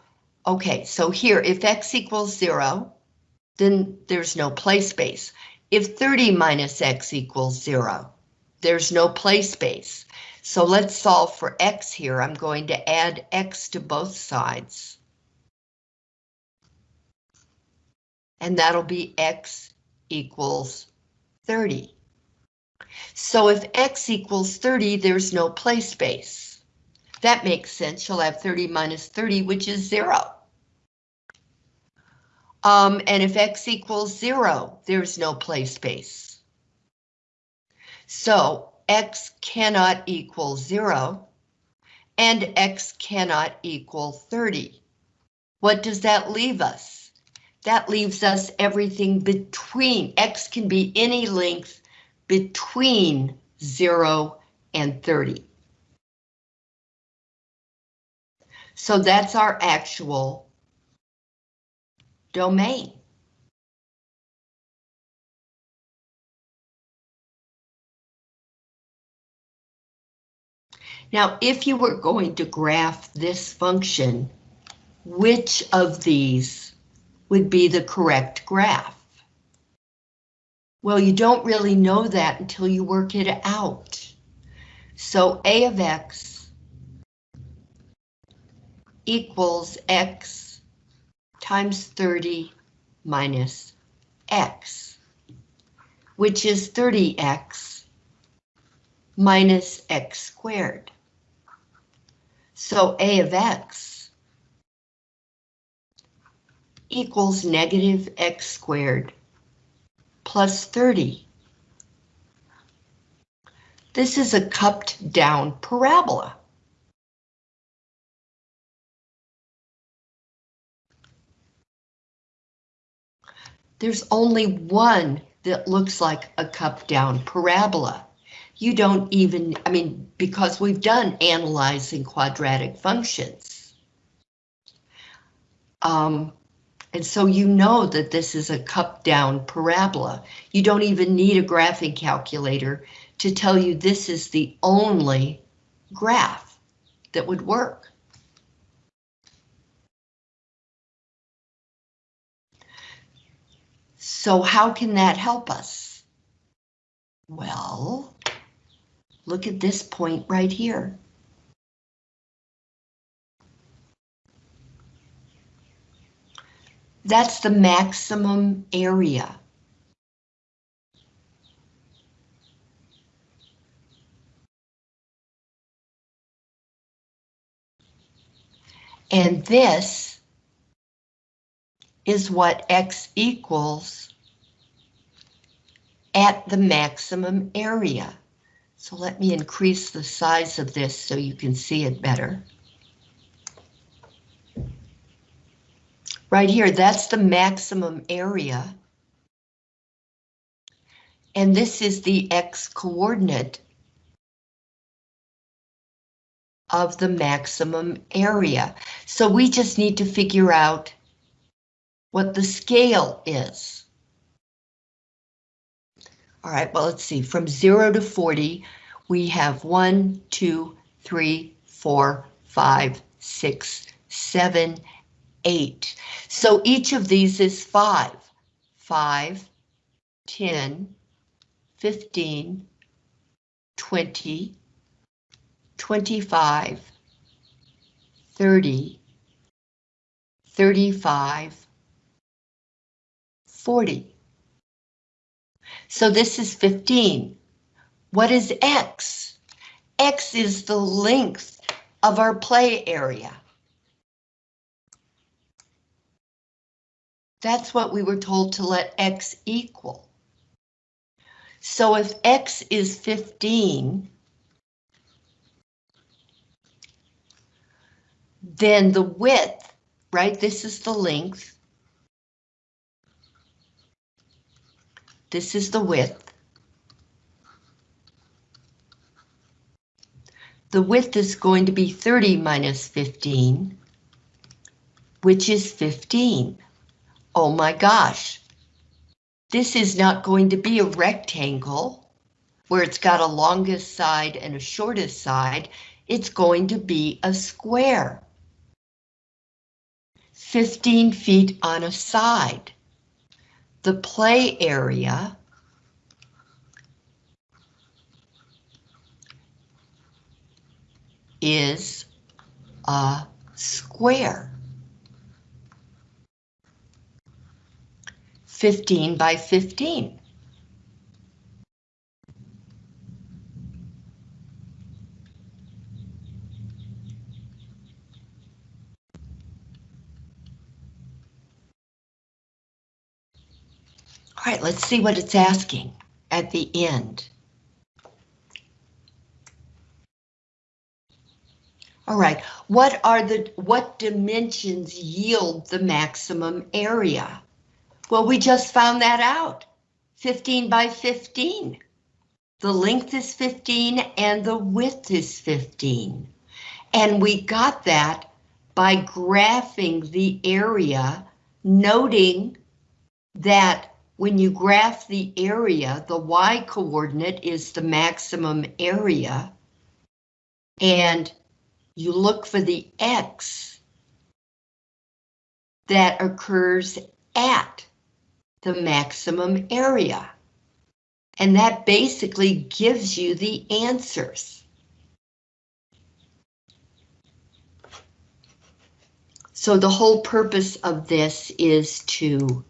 S1: Okay, so here, if x equals zero, then there's no play space. If 30 minus x equals zero, there's no play space. So let's solve for x here. I'm going to add x to both sides. And that'll be x equals 30. So if x equals 30, there's no play space. That makes sense. You'll have 30 minus 30, which is zero. Um, and if x equals zero, there's no play space. So x cannot equal zero, and x cannot equal 30. What does that leave us? That leaves us everything between, x can be any length between 0 and 30. So that's our actual domain. Now, if you were going to graph this function, which of these would be the correct graph? Well, you don't really know that until you work it out. So A of X equals x times 30 minus x, which is 30x minus x squared. So a of x equals negative x squared plus 30. This is a cupped down parabola. There's only one that looks like a cup down parabola. You don't even, I mean, because we've done analyzing quadratic functions. Um, and so you know that this is a cup down parabola. You don't even need a graphing calculator to tell you this is the only graph that would work. So how can that help us? Well, look at this point right here. That's the maximum area. And this is what X equals at the maximum area. So let me increase the size of this so you can see it better. Right here, that's the maximum area. And this is the X coordinate of the maximum area. So we just need to figure out what the scale is. All right, well, let's see, from zero to 40, we have one, two, three, four, five, six, seven, eight. So each of these is five, five, 10, 15, 20, 25, 30, 35, 40. So this is 15. What is X? X is the length of our play area. That's what we were told to let X equal. So if X is 15, then the width, right, this is the length. This is the width. The width is going to be 30 minus 15, which is 15. Oh my gosh. This is not going to be a rectangle where it's got a longest side and a shortest side. It's going to be a square. 15 feet on a side. The play area is a square. 15 by 15. All right, let's see what it's asking at the end. All right, what are the, what dimensions yield the maximum area? Well, we just found that out. 15 by 15. The length is 15 and the width is 15. And we got that by graphing the area, noting that when you graph the area, the y coordinate is the maximum area. And you look for the x that occurs at the maximum area. And that basically gives you the answers. So the whole purpose of this is to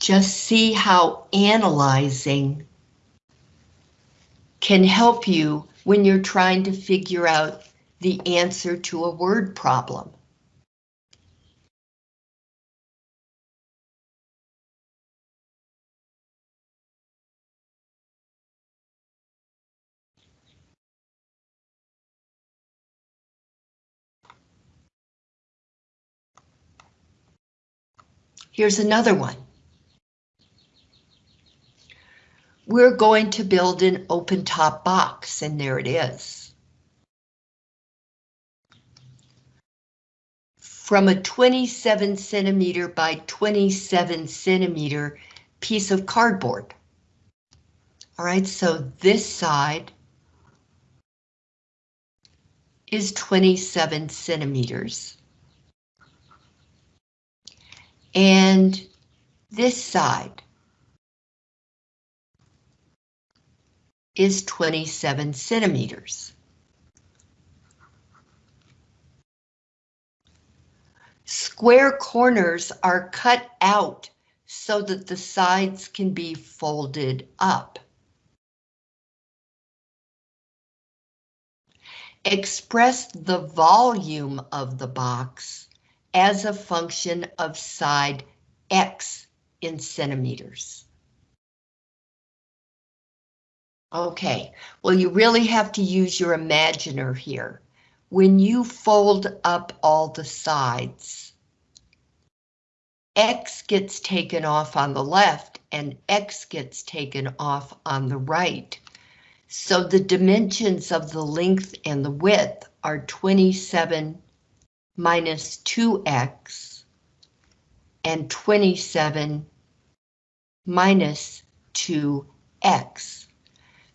S1: just see how analyzing can help you when you're trying to figure out the answer to a word problem. Here's another one. We're going to build an open top box, and there it is. From a 27 centimeter by 27 centimeter piece of cardboard. All right, so this side is 27 centimeters. And this side is 27 centimeters. Square corners are cut out so that the sides can be folded up. Express the volume of the box as a function of side X in centimeters. Okay, well, you really have to use your imaginer here. When you fold up all the sides, X gets taken off on the left and X gets taken off on the right. So the dimensions of the length and the width are 27 minus 2x and 27 minus 2x.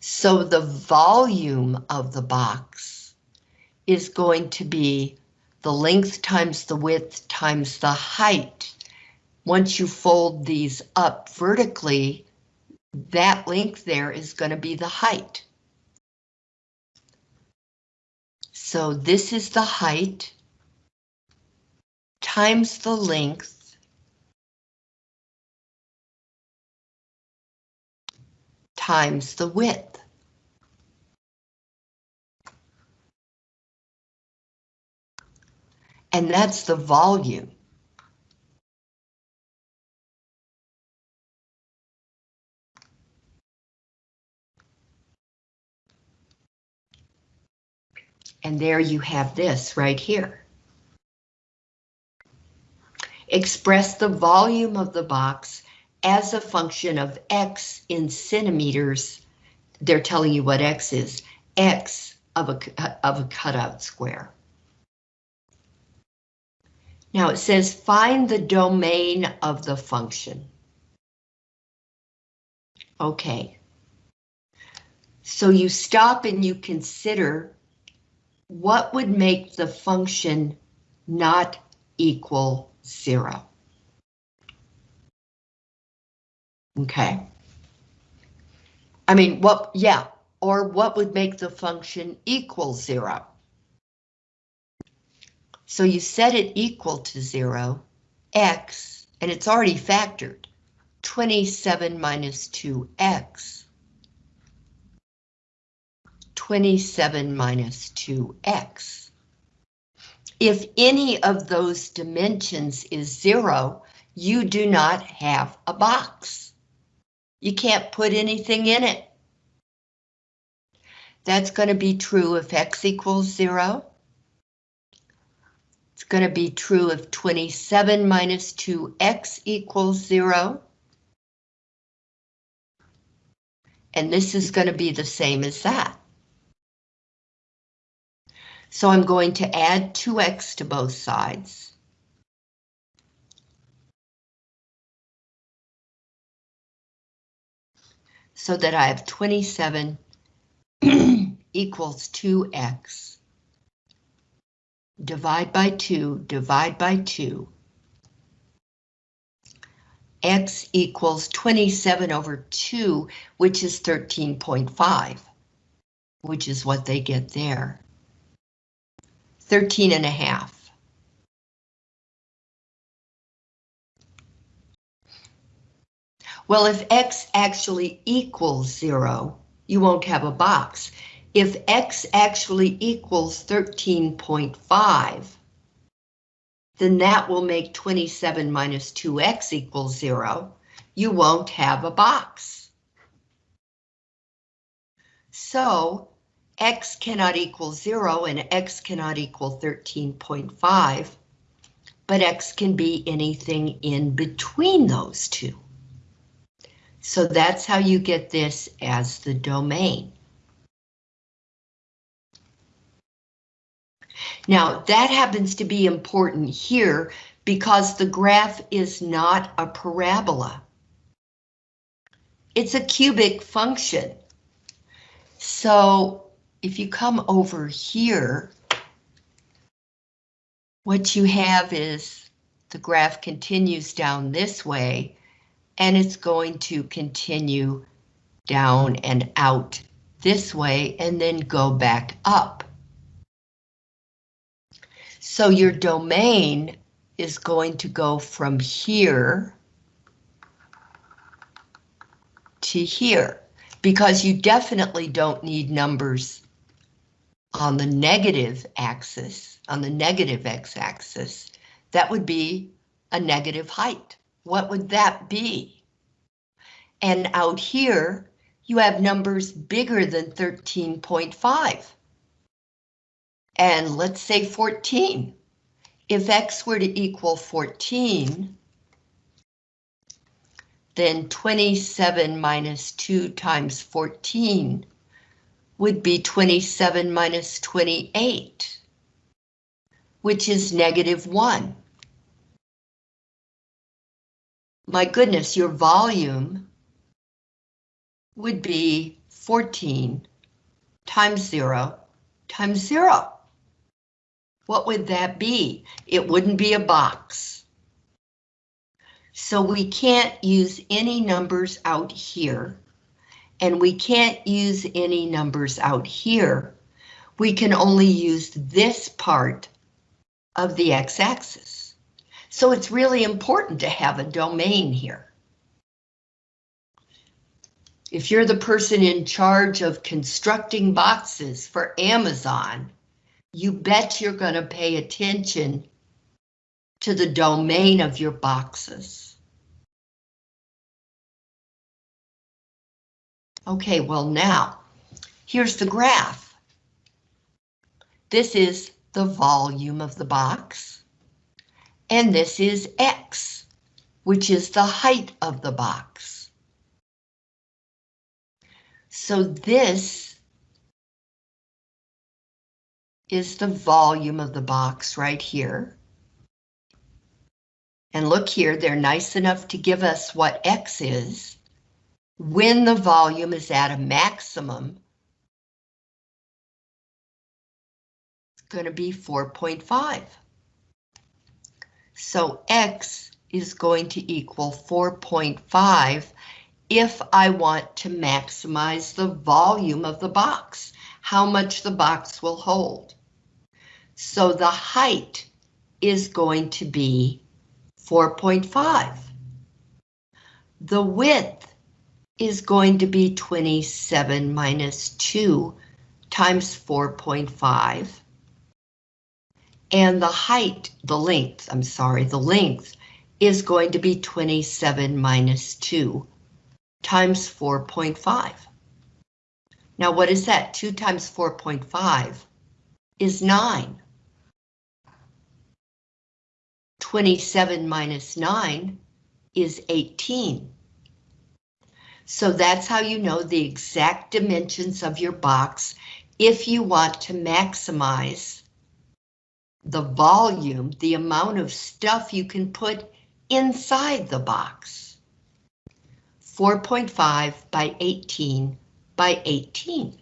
S1: So the volume of the box is going to be the length times the width times the height. Once you fold these up vertically, that length there is going to be the height. So this is the height times the length times the width. And that's the volume. And there you have this right here. Express the volume of the box as a function of X in centimeters. They're telling you what X is, X of a, of a cutout square. Now it says find the domain of the function. Okay. So you stop and you consider what would make the function not equal zero? Okay. I mean, what, yeah, or what would make the function equal zero? So you set it equal to zero, x, and it's already factored, 27 minus 2x. 27 minus 2x. If any of those dimensions is zero, you do not have a box. You can't put anything in it. That's going to be true if x equals zero. It's going to be true if 27 minus 2x equals zero. And this is going to be the same as that. So I'm going to add 2x to both sides. So that I have 27 equals 2x. Divide by 2, divide by 2. X equals 27 over 2, which is 13.5, which is what they get there. 13 and a half. Well, if X actually equals zero, you won't have a box. If X actually equals 13.5, then that will make 27 minus 2X equals zero. You won't have a box. So x cannot equal 0 and x cannot equal 13.5. but X can be anything in between those two. So that's how you get this as the domain. Now, that happens to be important here because the graph is not a parabola. It's a cubic function. So if you come over here, what you have is the graph continues down this way, and it's going to continue down and out this way, and then go back up. So your domain is going to go from here to here, because you definitely don't need numbers on the negative axis, on the negative x-axis. That would be a negative height. What would that be? And out here, you have numbers bigger than 13.5. And let's say 14. If x were to equal 14, then 27 minus 2 times 14 would be 27 minus 28, which is negative 1. My goodness, your volume would be 14 times 0 times 0. What would that be? It wouldn't be a box. So we can't use any numbers out here, and we can't use any numbers out here. We can only use this part of the x-axis. So it's really important to have a domain here. If you're the person in charge of constructing boxes for Amazon, you bet you're going to pay attention to the domain of your boxes. Okay, well now, here's the graph. This is the volume of the box, and this is X, which is the height of the box. So this is the volume of the box right here. And look here, they're nice enough to give us what X is when the volume is at a maximum. It's going to be 4.5. So X is going to equal 4.5 if I want to maximize the volume of the box, how much the box will hold. So the height is going to be 4.5. The width is going to be 27 minus 2 times 4.5. And the height, the length, I'm sorry, the length is going to be 27 minus 2 times 4.5. Now what is that? 2 times 4.5 is 9. 27 minus 9 is 18. So that's how you know the exact dimensions of your box if you want to maximize the volume, the amount of stuff you can put inside the box. 4.5 by 18 by 18.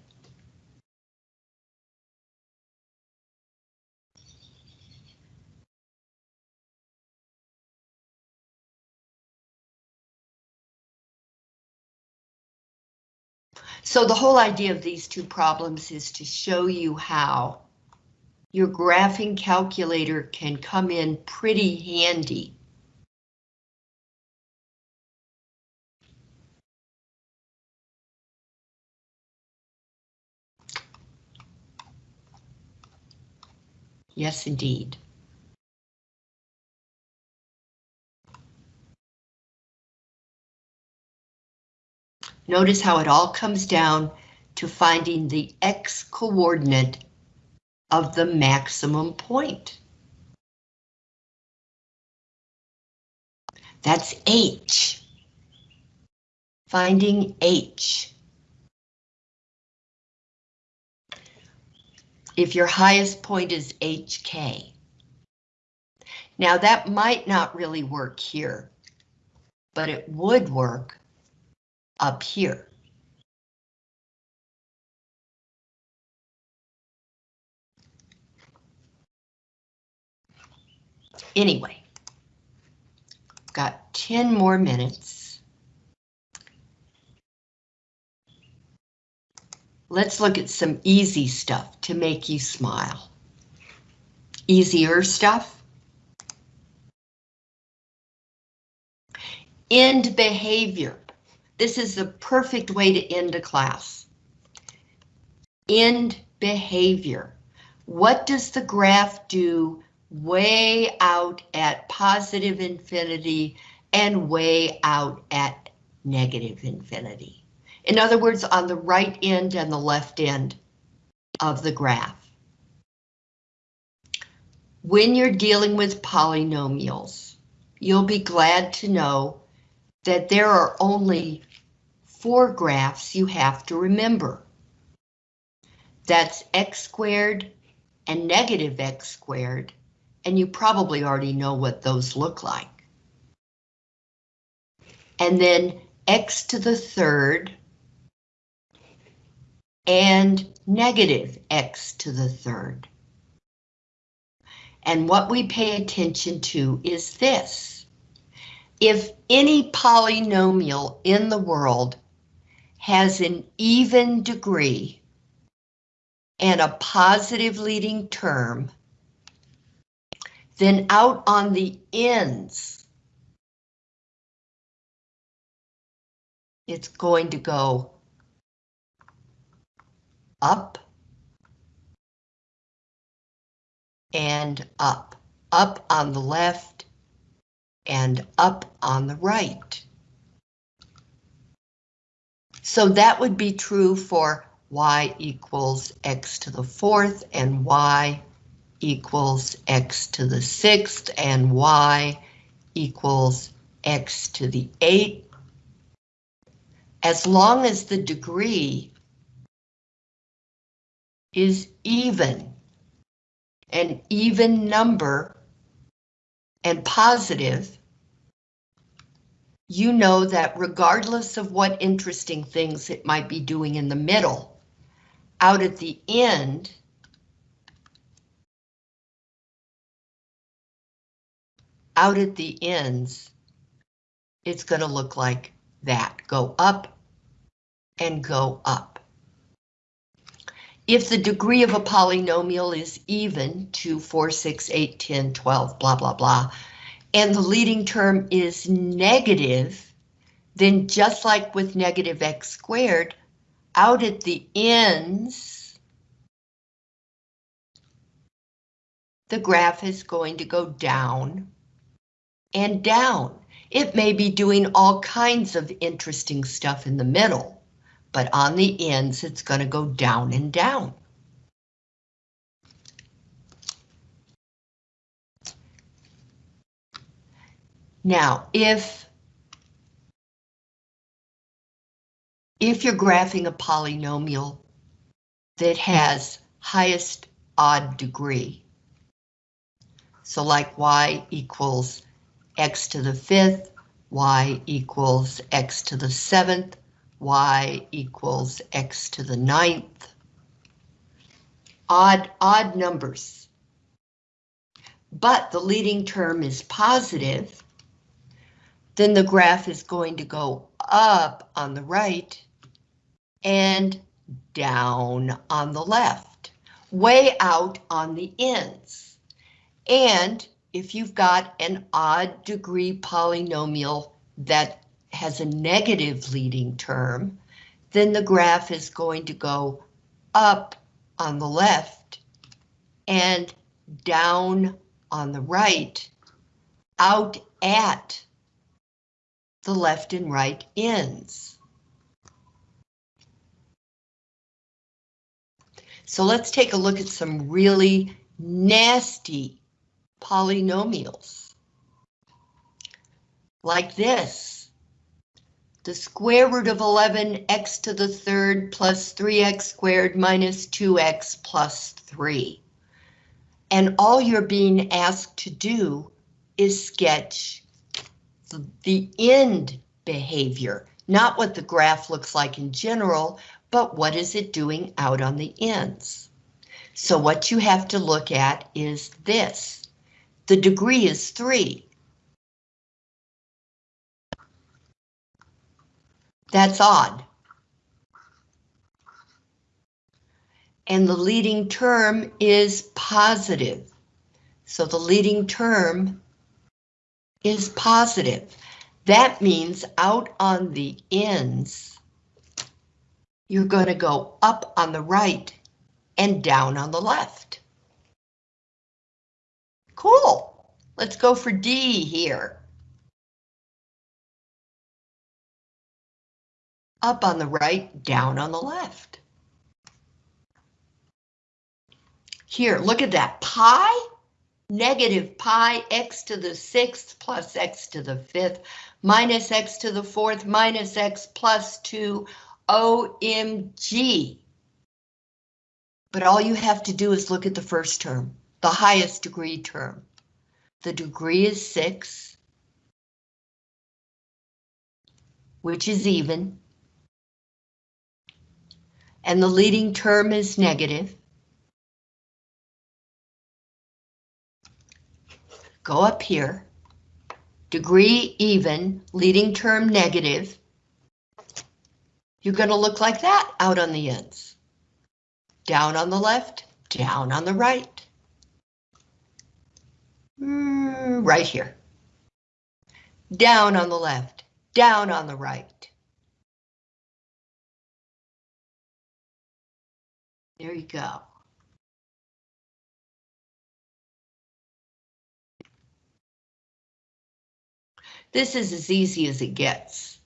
S1: So the whole idea of these two problems is to show you how your graphing calculator can come in pretty handy. Yes, indeed. Notice how it all comes down to finding the x coordinate of the maximum point. That's H. Finding H. If your highest point is HK. Now that might not really work here, but it would work up here. Anyway, got 10 more minutes. Let's look at some easy stuff to make you smile. Easier stuff. End behavior. This is the perfect way to end a class. End behavior. What does the graph do way out at positive infinity and way out at negative infinity? In other words, on the right end and the left end of the graph. When you're dealing with polynomials, you'll be glad to know that there are only four graphs you have to remember. That's x squared and negative x squared, and you probably already know what those look like. And then x to the third and negative x to the third. And what we pay attention to is this. If any polynomial in the world has an even degree and a positive leading term, then out on the ends, it's going to go up and up, up on the left and up on the right. So that would be true for y equals x to the fourth and y equals x to the sixth and y equals x to the eighth. As long as the degree is even, an even number and positive, you know that regardless of what interesting things it might be doing in the middle, out at the end, out at the ends, it's going to look like that. Go up and go up. If the degree of a polynomial is even 2, 4, 6, 8, 10, 12, blah, blah, blah, and the leading term is negative, then just like with negative x squared, out at the ends, the graph is going to go down and down. It may be doing all kinds of interesting stuff in the middle, but on the ends, it's going to go down and down. Now, if if you're graphing a polynomial that has highest odd degree, so like y equals x to the fifth, y equals x to the seventh, y equals x to the ninth. Odd, odd numbers. But the leading term is positive, then the graph is going to go up on the right and down on the left, way out on the ends. And if you've got an odd degree polynomial that has a negative leading term, then the graph is going to go up on the left and down on the right, out at the left and right ends. So let's take a look at some really nasty polynomials. like this. The square root of 11 x to the third plus 3x squared minus 2x plus 3. And all you're being asked to do is sketch the, the end behavior, not what the graph looks like in general, but what is it doing out on the ends. So what you have to look at is this. The degree is 3. That's odd. And the leading term is positive. So the leading term is positive. That means out on the ends, you're going to go up on the right and down on the left. Cool. Let's go for D here. Up on the right, down on the left. Here, look at that. Pi, negative pi x to the sixth plus x to the fifth minus x to the fourth minus x plus 2 OMG. But all you have to do is look at the first term, the highest degree term. The degree is 6, which is even. And the leading term is negative. Go up here. Degree even, leading term negative. You're going to look like that out on the ends. Down on the left, down on the right. Right here. Down on the left, down on the right. There you go. This is as easy as it gets.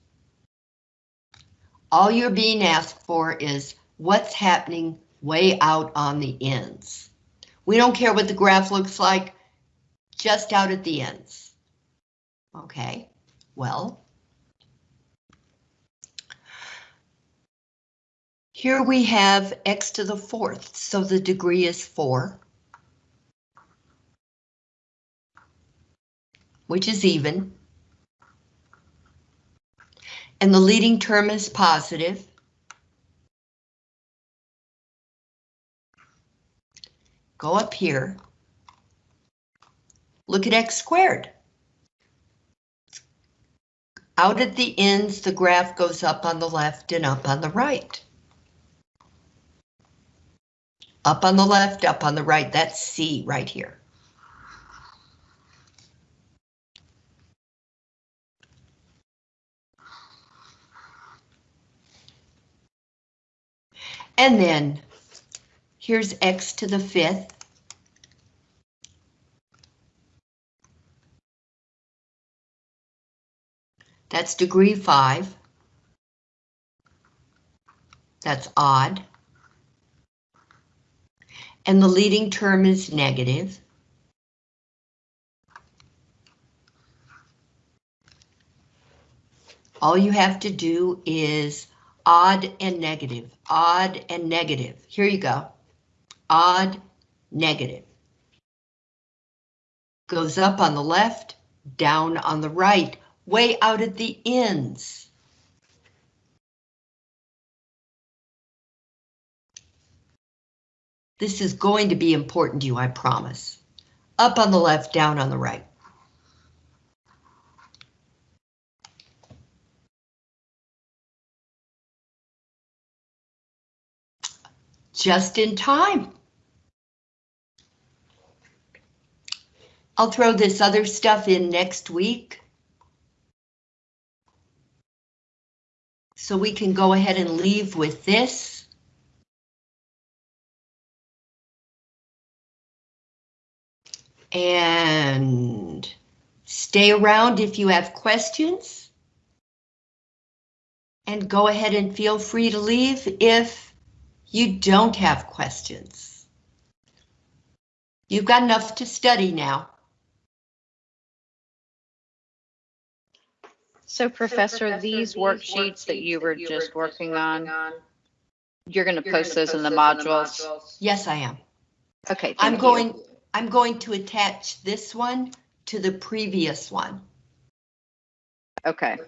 S1: All you're being asked for is what's happening way out on the ends. We don't care what the graph looks like, just out at the ends. Okay, well. Here we have x to the fourth, so the degree is 4. Which is even. And the leading term is positive. Go up here. Look at x squared. Out at the ends, the graph goes up on the left and up on the right. Up on the left, up on the right, that's C right here. And then here's x to the fifth. That's degree five. That's odd. And the leading term is negative. All you have to do is odd and negative, odd and negative. Here you go. Odd, negative. Goes up on the left, down on the right, way out at the ends. This is going to be important to you, I promise. Up on the left, down on the right. just in time. I'll throw this other stuff in next week. So we can go ahead and leave with this. And stay around if you have questions. And go ahead and feel free to leave if you don't have questions. You've got enough to study now.
S4: So Professor, these worksheets that you were just working on, you're gonna post those in the modules?
S1: Yes, I am.
S4: Okay.
S1: I'm
S4: thank you.
S1: going, I'm going to attach this one to the previous one.
S4: Okay,